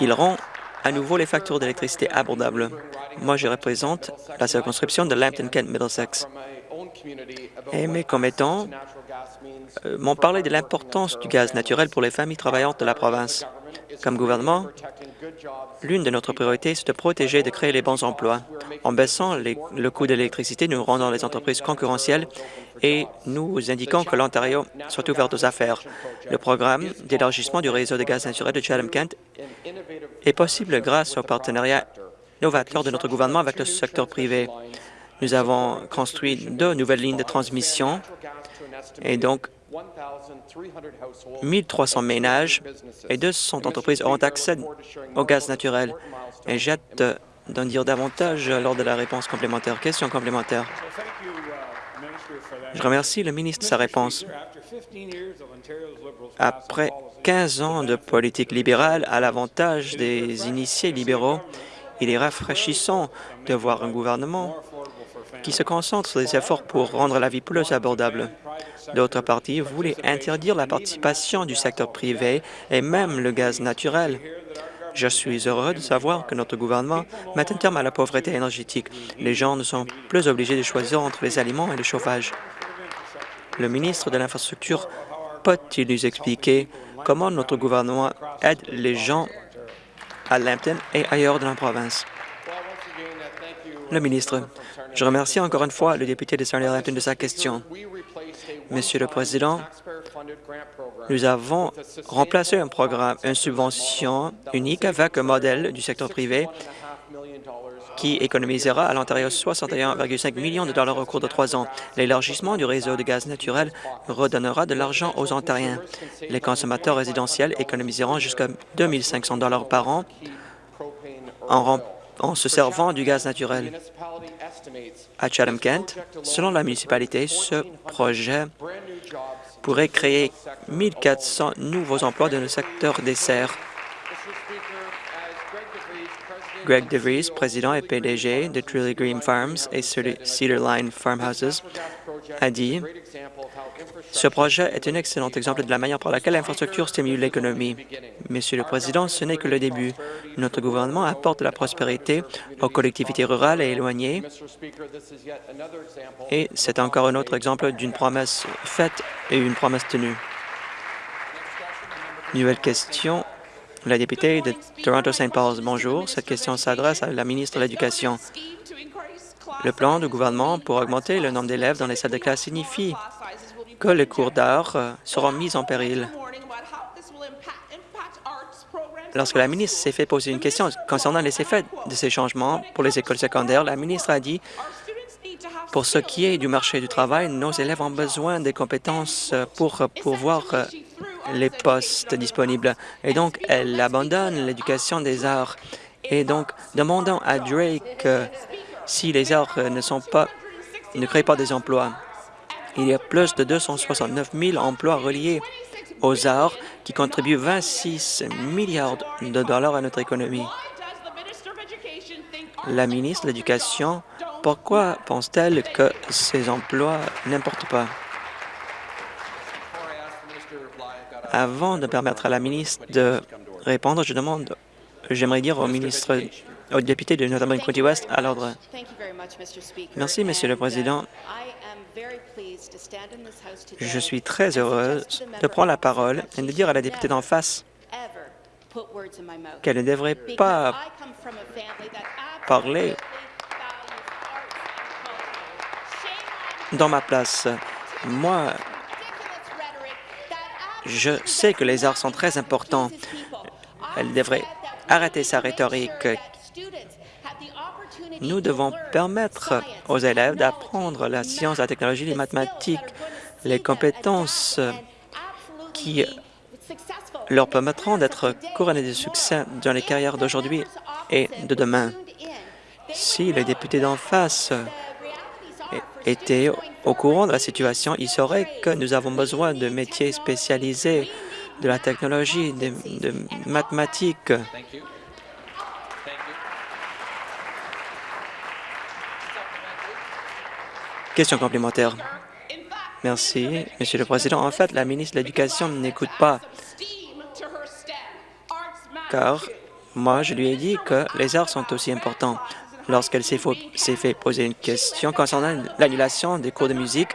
Il rend à nouveau les factures d'électricité abordables. Moi, je représente la circonscription de Lambton-Kent-Middlesex. Et mes commettants euh, m'ont parlé de l'importance du gaz naturel pour les familles travaillantes de la province. Comme gouvernement, l'une de notre priorités, c'est de protéger et de créer les bons emplois. En baissant le coût de l'électricité, nous rendons les entreprises concurrentielles et nous indiquons que l'Ontario soit ouvert aux affaires. Le programme d'élargissement du réseau de gaz naturel de Chatham-Kent est possible grâce au partenariat novateur de notre gouvernement avec le secteur privé. Nous avons construit deux nouvelles lignes de transmission et donc 1300 ménages et 200 entreprises auront accès au gaz naturel. Et j'ai hâte d'en dire davantage lors de la réponse complémentaire. Question complémentaire. Je remercie le ministre de sa réponse. Après 15 ans de politique libérale à l'avantage des initiés libéraux, il est rafraîchissant de voir un gouvernement qui se concentre sur des efforts pour rendre la vie plus abordable. D'autres partis voulaient interdire la participation du secteur privé et même le gaz naturel. Je suis heureux de savoir que notre gouvernement met un terme à la pauvreté énergétique. Les gens ne sont plus obligés de choisir entre les aliments et le chauffage. Le ministre de l'Infrastructure peut-il nous expliquer comment notre gouvernement aide les gens à Lambton et ailleurs dans la province? Le ministre, je remercie encore une fois le député de Sarnia-Lambton de sa question. Monsieur le Président, nous avons remplacé un programme, une subvention unique avec un modèle du secteur privé qui économisera à l'Ontario 61,5 millions de dollars au cours de trois ans. L'élargissement du réseau de gaz naturel redonnera de l'argent aux Ontariens. Les consommateurs résidentiels économiseront jusqu'à 2 500 dollars par an en, en se servant du gaz naturel. À Chatham-Kent, selon la municipalité, ce projet pourrait créer 1 400 nouveaux emplois dans le secteur des serres. Greg DeVries, président et PDG de Truly Green Farms et Cedar Line Farmhouses, a dit « Ce projet est un excellent exemple de la manière par laquelle l'infrastructure stimule l'économie. Monsieur le Président, ce n'est que le début. Notre gouvernement apporte de la prospérité aux collectivités rurales et éloignées et c'est encore un autre exemple d'une promesse faite et une promesse tenue. Nouvelle question la députée de Toronto-St. Paul's, bonjour. Cette question s'adresse à la ministre de l'Éducation. Le plan du gouvernement pour augmenter le nombre d'élèves dans les salles de classe signifie que les cours d'art euh, seront mis en péril. Lorsque la ministre s'est fait poser une question concernant les effets de ces changements pour les écoles secondaires, la ministre a dit pour ce qui est du marché du travail, nos élèves ont besoin des compétences pour pouvoir euh, les postes disponibles. Et donc, elle abandonne l'éducation des arts. Et donc, demandant à Drake euh, si les arts pas, ne créent pas des emplois. Il y a plus de 269 000 emplois reliés aux arts qui contribuent 26 milliards de dollars à notre économie. La ministre de l'Éducation, pourquoi pense-t-elle que ces emplois n'importent pas? Avant de permettre à la ministre de répondre, je demande, j'aimerais dire au ministre, au député de Northern County West à l'ordre. Merci, Monsieur le Président. Je suis très heureuse de prendre la parole et de dire à la députée d'en face qu'elle ne devrait pas parler dans ma place. Moi, je sais que les arts sont très importants. Elle devrait arrêter sa rhétorique. Nous devons permettre aux élèves d'apprendre la science, la technologie, les mathématiques, les compétences qui leur permettront d'être couronnés de succès dans les carrières d'aujourd'hui et de demain. Si les députés d'en face étaient au courant de la situation, ils sauraient que nous avons besoin de métiers spécialisés, de la technologie, de, de mathématiques. Question complémentaire. Merci, Monsieur le Président. En fait, la ministre de l'Éducation n'écoute pas, car moi, je lui ai dit que les arts sont aussi importants. Lorsqu'elle s'est fait poser une question concernant l'annulation des cours de musique,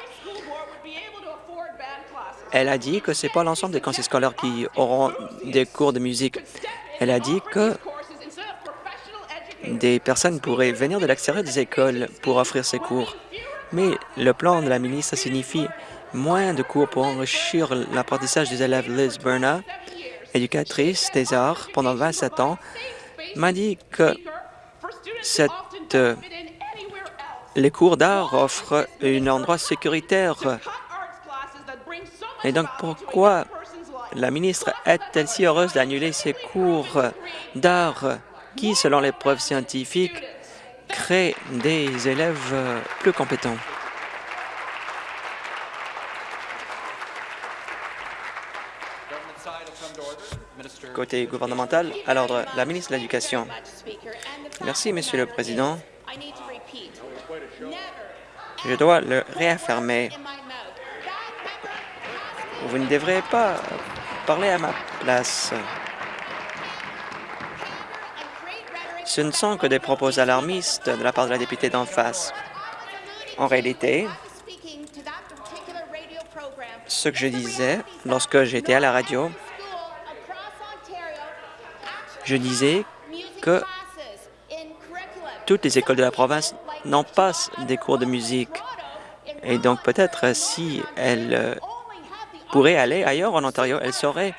elle a dit que ce n'est pas l'ensemble des conseils scolaires qui auront des cours de musique. Elle a dit que des personnes pourraient venir de l'extérieur des écoles pour offrir ces cours. Mais le plan de la ministre signifie moins de cours pour enrichir l'apprentissage des élèves. Liz Berna, éducatrice des arts pendant 27 ans, m'a dit que euh, les cours d'art offrent un endroit sécuritaire. Et donc, pourquoi la ministre est-elle si heureuse d'annuler ces cours d'art qui, selon les preuves scientifiques, créent des élèves plus compétents? Côté gouvernemental, à l'ordre, la ministre de l'Éducation. Merci, Monsieur le Président. Je dois le réaffirmer. Vous ne devrez pas parler à ma place. Ce ne sont que des propos alarmistes de la part de la députée d'en face. En réalité, ce que je disais lorsque j'étais à la radio, je disais que toutes les écoles de la province n'ont pas des cours de musique. Et donc, peut-être, si elles euh, pourraient aller ailleurs en Ontario, elles sauraient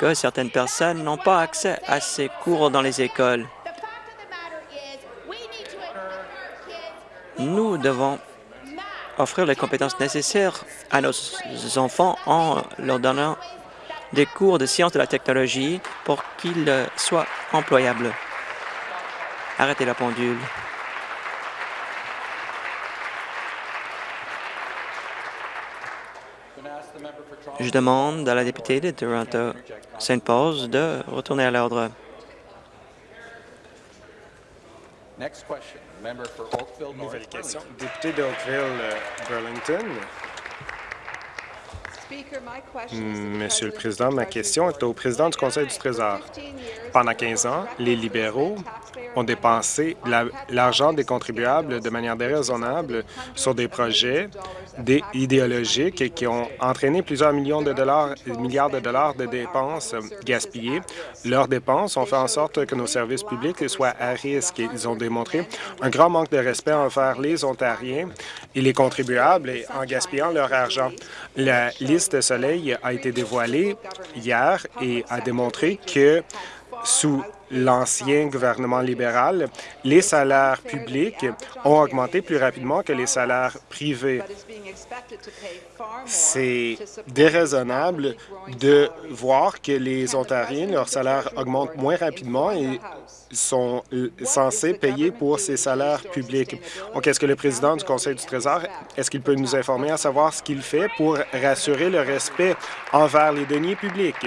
que certaines personnes n'ont pas accès à ces cours dans les écoles. Nous devons offrir les compétences nécessaires à nos enfants en leur donnant des cours de sciences de la technologie pour qu'ils soient employables. Arrêtez la pendule. Je demande à la députée de Toronto St. Paul's de retourner à l'ordre. Nouvelle question. Député de Oakville-Burlington. Monsieur le Président, ma question est au président du Conseil du Trésor. Pendant 15 ans, les libéraux ont dépensé l'argent des contribuables de manière déraisonnable sur des projets idéologiques qui ont entraîné plusieurs millions de dollars, milliards de dollars de dépenses gaspillées. Leurs dépenses ont fait en sorte que nos services publics soient à risque. Ils ont démontré un grand manque de respect envers les Ontariens et les contribuables en gaspillant leur argent. La liste Soleil a été dévoilée hier et a démontré que sous l'ancien gouvernement libéral, les salaires publics ont augmenté plus rapidement que les salaires privés. C'est déraisonnable de voir que les Ontariens, leurs salaires augmentent moins rapidement et sont censés payer pour ces salaires publics. Donc, est-ce que le président du Conseil du Trésor, est-ce qu'il peut nous informer à savoir ce qu'il fait pour rassurer le respect envers les deniers publics?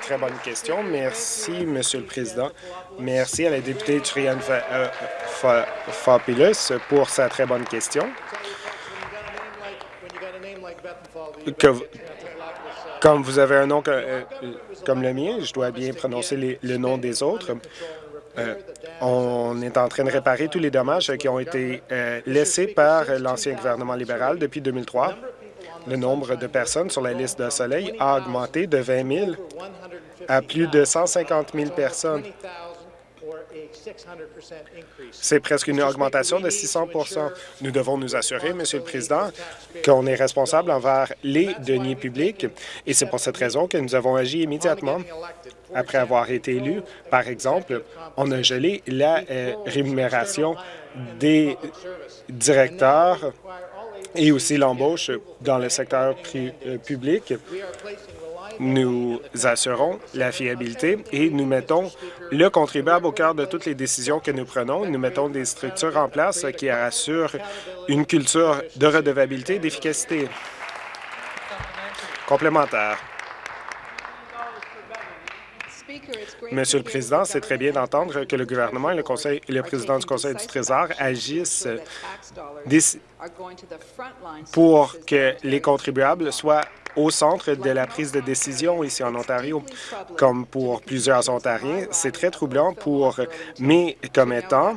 Très bonne question. Merci, Monsieur le Président. Merci à la députée Triane euh, Fapilus pour sa très bonne question. comme vous avez un nom euh, comme le mien, je dois bien prononcer le nom des autres. Euh, on est en train de réparer tous les dommages qui ont été laissés par l'ancien gouvernement libéral depuis 2003. Le nombre de personnes sur la liste de Soleil a augmenté de 20 000 à plus de 150 000 personnes. C'est presque une augmentation de 600% Nous devons nous assurer, Monsieur le Président, qu'on est responsable envers les deniers publics et c'est pour cette raison que nous avons agi immédiatement après avoir été élus. Par exemple, on a gelé la euh, rémunération des directeurs et aussi l'embauche dans le secteur euh, public. Nous assurons la fiabilité et nous mettons le contribuable au cœur de toutes les décisions que nous prenons. Nous mettons des structures en place qui assurent une culture de redevabilité et d'efficacité. Complémentaire. Monsieur le Président, c'est très bien d'entendre que le gouvernement et le, conseil, le président du Conseil du Trésor agissent pour que les contribuables soient au centre de la prise de décision ici en Ontario. Comme pour plusieurs Ontariens, c'est très troublant pour mes commettants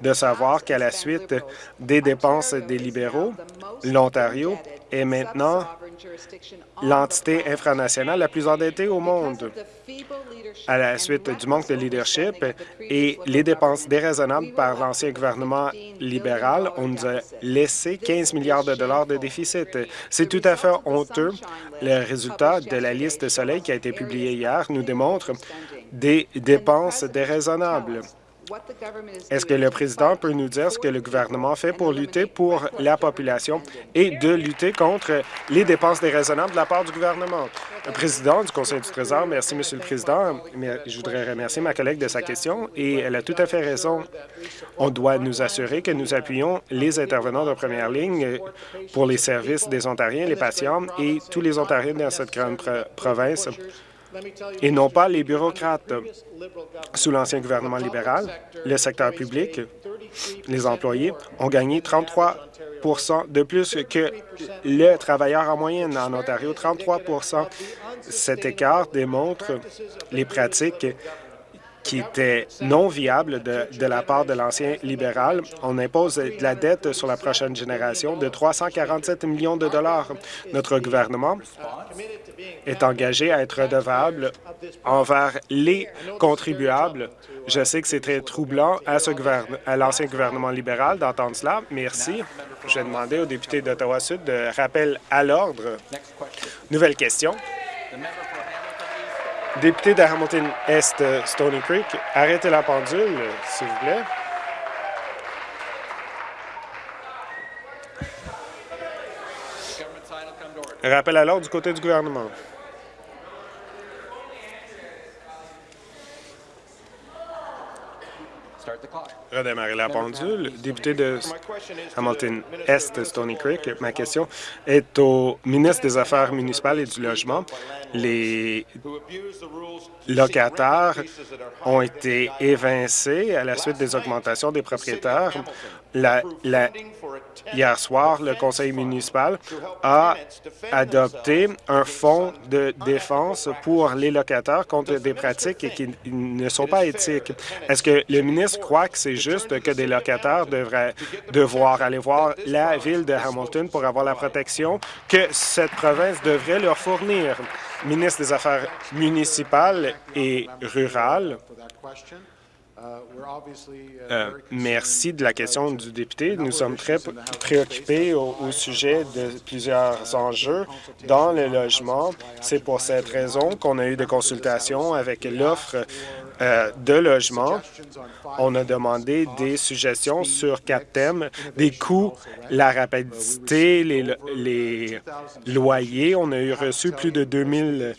de savoir qu'à la suite des dépenses des libéraux, l'Ontario est maintenant l'entité infranationale la plus endettée au monde. À la suite du manque de leadership et les dépenses déraisonnables par l'ancien gouvernement libéral, on nous a laissé 15 milliards de dollars de déficit. C'est tout à fait honteux. Le résultat de la liste de Soleil qui a été publiée hier nous démontre des dépenses déraisonnables. Est-ce que le président peut nous dire ce que le gouvernement fait pour lutter pour la population et de lutter contre les dépenses déraisonnables de la part du gouvernement? Le président du Conseil du Trésor, merci, Monsieur le Président. Je voudrais remercier ma collègue de sa question et elle a tout à fait raison. On doit nous assurer que nous appuyons les intervenants de première ligne pour les services des Ontariens, les patients et tous les Ontariens dans cette grande province et non pas les bureaucrates. Sous l'ancien gouvernement libéral, le secteur public, les employés, ont gagné 33% de plus que le travailleur en moyenne en Ontario, 33% Cet écart démontre les pratiques qui était non viable de, la part de l'ancien libéral. On impose de la dette sur la prochaine génération de 347 millions de dollars. Notre gouvernement est engagé à être redevable envers les contribuables. Je sais que c'est très troublant à, à l'ancien gouvernement libéral d'entendre cela. Merci. Je vais demander au député d'Ottawa-Sud de rappel à l'ordre. Nouvelle question. Député de Hamilton-Est, Stony Creek, arrêtez la pendule, s'il vous plaît. Rappel à l'ordre du côté du gouvernement. Redémarrer la pendule. Député de Hamilton-Est, Stony Creek, ma question est au ministre des Affaires municipales et du Logement. Les locataires ont été évincés à la suite des augmentations des propriétaires. La, hier soir, le conseil municipal a adopté un fonds de défense pour les locataires contre des pratiques qui ne sont pas éthiques. Est-ce que le ministre croit que c'est juste que des locataires devraient devoir aller voir la ville de Hamilton pour avoir la protection que cette province devrait leur fournir? Ministre des Affaires municipales et rurales, euh, merci de la question du député. Nous sommes très préoccupés au, sujet de plusieurs enjeux dans le logement. C'est pour cette raison qu'on a eu des consultations avec l'offre euh, de logement. On a demandé des suggestions sur quatre thèmes, des coûts, la rapidité, les, les loyers. On a eu reçu plus de 2000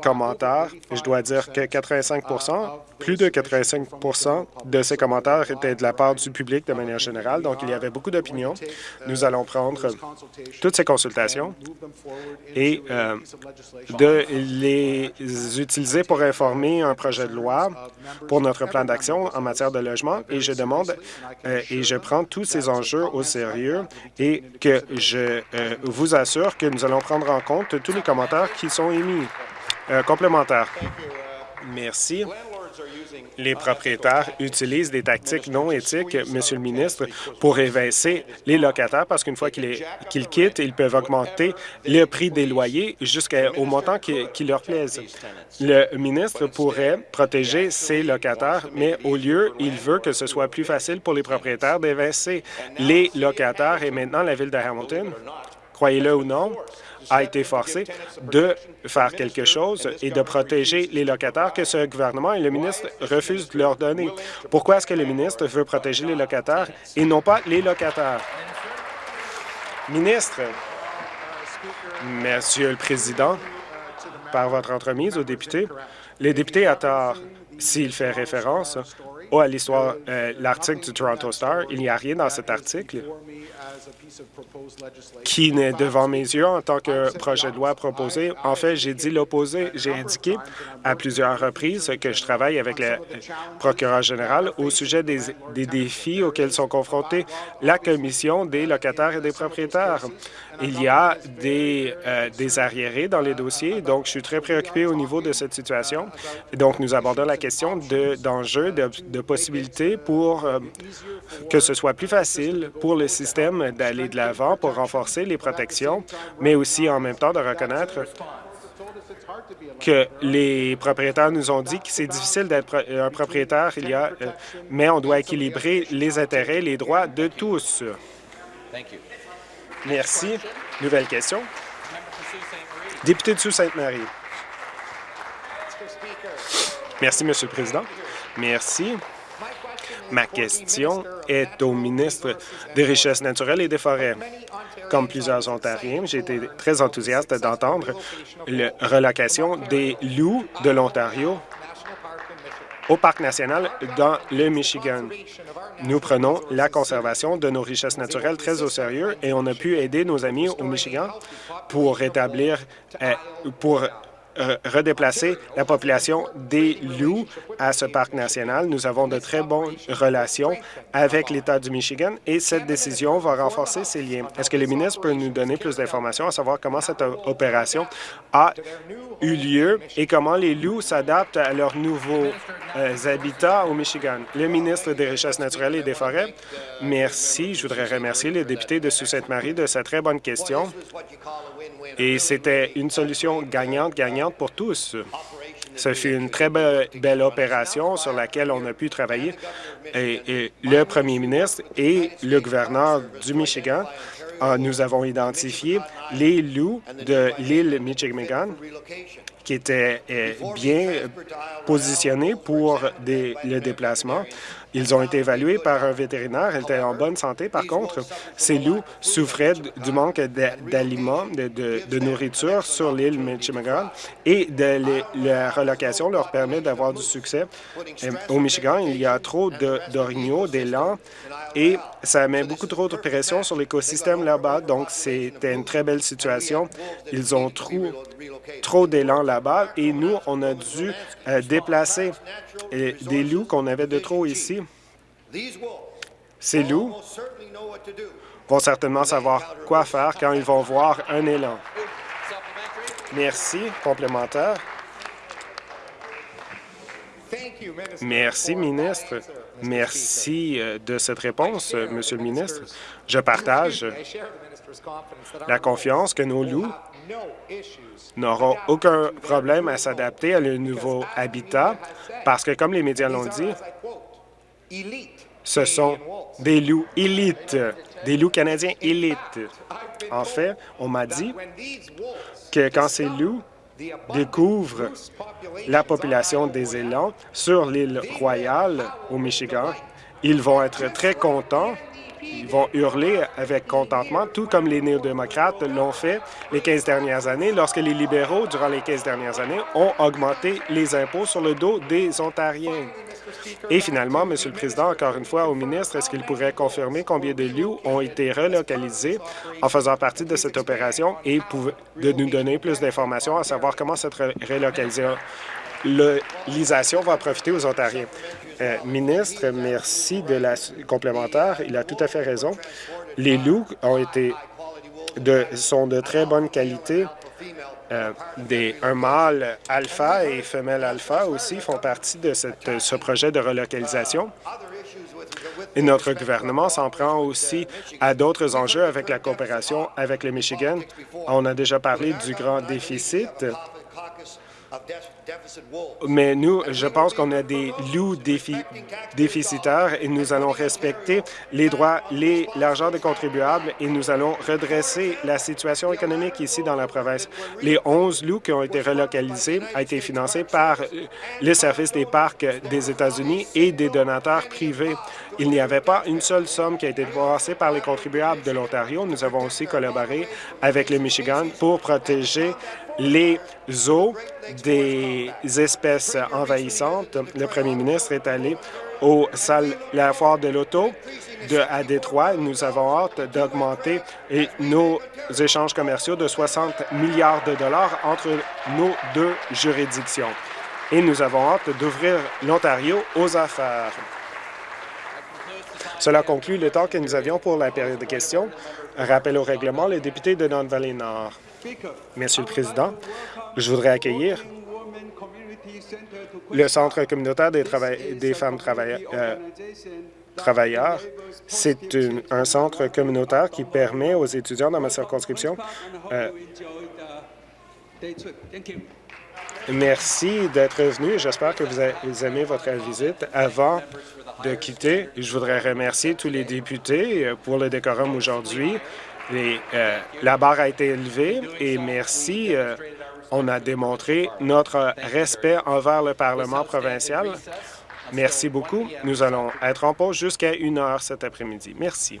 commentaires. Je dois dire que 85% plus de 85% de ces commentaires étaient de la part du public de manière générale, donc il y avait beaucoup d'opinions. Nous allons prendre toutes ces consultations et euh, de les utiliser pour informer un projet de loi pour notre plan d'action en matière de logement et je demande euh, et je prends tous ces enjeux au sérieux et que je euh, vous assure que nous allons prendre en compte tous les commentaires qui sont émis. Euh, complémentaire. Merci. Les propriétaires utilisent des tactiques non éthiques, Monsieur le ministre, pour évincer les locataires parce qu'une fois qu'ils quittent, ils peuvent augmenter le prix des loyers jusqu'au montant qui, qui, leur plaise. Le ministre pourrait protéger ses locataires, mais au lieu, il veut que ce soit plus facile pour les propriétaires d'évincer les locataires et maintenant la Ville de Hamilton, croyez-le ou non, a été forcé de faire quelque chose et de protéger les locataires que ce gouvernement et le ministre refusent de leur donner. Pourquoi est-ce que le ministre veut protéger les locataires et non pas les locataires? Ministre, Monsieur le Président, par votre entremise aux députés, les députés à tort s'il fait référence à l'histoire, euh, l'article du Toronto Star, il n'y a rien dans cet article qui n'est devant mes yeux en tant que projet de loi proposé. En fait, j'ai dit l'opposé. J'ai indiqué à plusieurs reprises que je travaille avec le procureur général au sujet des, des défis auxquels sont confrontés la Commission des locataires et des propriétaires. Il y a des, euh, des arriérés dans les dossiers, donc je suis très préoccupé au niveau de cette situation. Donc, nous abordons la question d'enjeux, de, de, possibilités pour euh, que ce soit plus facile pour le système d'aller de l'avant pour renforcer les protections, mais aussi en même temps de reconnaître que les propriétaires nous ont dit que c'est difficile d'être un propriétaire, il y a, euh, mais on doit équilibrer les intérêts, les droits de tous. Merci. Nouvelle question. Député de Sault-Sainte-Marie. Merci, Monsieur le Président. Merci. Ma question est au ministre des Richesses naturelles et des Forêts. Comme plusieurs Ontariens, j'ai été très enthousiaste d'entendre la relocation des loups de l'Ontario au Parc national dans le Michigan. Nous prenons la conservation de nos richesses naturelles très au sérieux et on a pu aider nos amis au Michigan pour rétablir, euh, pour redéplacer la population des loups à ce parc national. Nous avons de très bonnes relations avec l'État du Michigan et cette décision va renforcer ces liens. Est-ce que le ministre peut nous donner plus d'informations à savoir comment cette opération a eu lieu et comment les loups s'adaptent à leurs nouveaux euh, habitats au Michigan? Le ministre des Richesses naturelles et des Forêts, merci. Je voudrais remercier le député de Sault-Sainte-Marie de sa très bonne question. Et c'était une solution gagnante-gagnante pour tous. Ce fut une très belle, opération sur laquelle on a pu travailler. Et, le premier ministre et le gouverneur du Michigan, euh, nous avons identifié les loups de l'île Michigan qui étaient euh, bien positionnés pour le déplacement. Ils ont été évalués par un vétérinaire. Ils étaient en bonne santé. Par contre, ces loups souffraient du manque d'aliments, de, nourriture sur l'île Michigan et de la relocation leur permet d'avoir du succès. Euh, au Michigan, il y a trop d'orignaux, d'élan et ça met beaucoup trop de pression sur l'écosystème là-bas. Donc, c'était une très belle situation. Ils ont trop, trop d'élan là-bas et nous, on a dû euh, déplacer euh, des loups qu'on avait de trop ici. Ces loups vont certainement savoir quoi faire quand ils vont voir un élan. Merci. Complémentaire. Merci, ministre. Merci euh, de cette réponse, Monsieur le ministre. Je partage la confiance que nos loups n'auront aucun problème à s'adapter à le nouveau habitat parce que, comme les médias l'ont dit, ce sont des loups élites, des loups canadiens élites. En fait, on m'a dit que quand ces loups découvrent la population des élans sur l'île Royale au Michigan, ils vont être très contents ils vont hurler avec contentement, tout comme les néo-démocrates l'ont fait les 15 dernières années, lorsque les libéraux, durant les 15 dernières années, ont augmenté les impôts sur le dos des Ontariens. Et finalement, Monsieur le Président, encore une fois au ministre, est-ce qu'il pourrait confirmer combien de loups ont été relocalisés en faisant partie de cette opération et de nous donner plus d'informations à savoir comment cette relocalisation va profiter aux Ontariens? Euh, ministre, merci de la complémentaire. Il a tout à fait raison. Les loups sont de très bonne qualité. Euh, un mâle alpha et femelle alpha aussi font partie de ce projet de relocalisation. Et notre gouvernement s'en prend aussi à d'autres enjeux avec la coopération avec le Michigan. On a déjà parlé du grand déficit mais nous, je pense qu'on a des loups déficitaires et nous allons respecter les droits, l'argent des contribuables et nous allons redresser la situation économique ici dans la province. Les 11 loups qui ont été relocalisés ont été financés par le service des parcs des États-Unis et des donateurs privés. Il n'y avait pas une seule somme qui a été dépensée par les contribuables de l'Ontario. Nous avons aussi collaboré avec le Michigan pour protéger les eaux des espèces envahissantes. Le premier ministre est allé au salle, la foire de l'auto à Détroit. Nous avons hâte d'augmenter nos échanges commerciaux de 60 milliards de dollars entre nos deux juridictions. Et nous avons hâte d'ouvrir l'Ontario aux affaires. Cela conclut le temps que nous avions pour la période de questions. Rappel au règlement, le député de Don-Valley-Nord. Monsieur le Président, je voudrais accueillir le Centre communautaire des, femmes euh, travailleurs. C'est un centre communautaire qui permet aux étudiants dans ma circonscription euh, Merci d'être venu. J'espère que vous aimez votre visite. Avant de quitter, je voudrais remercier tous les députés euh, pour le décorum aujourd'hui. Euh, la barre a été élevée et merci. Euh, on a démontré notre respect envers le Parlement provincial. Merci beaucoup. Nous allons être en pause jusqu'à une heure cet après-midi. Merci.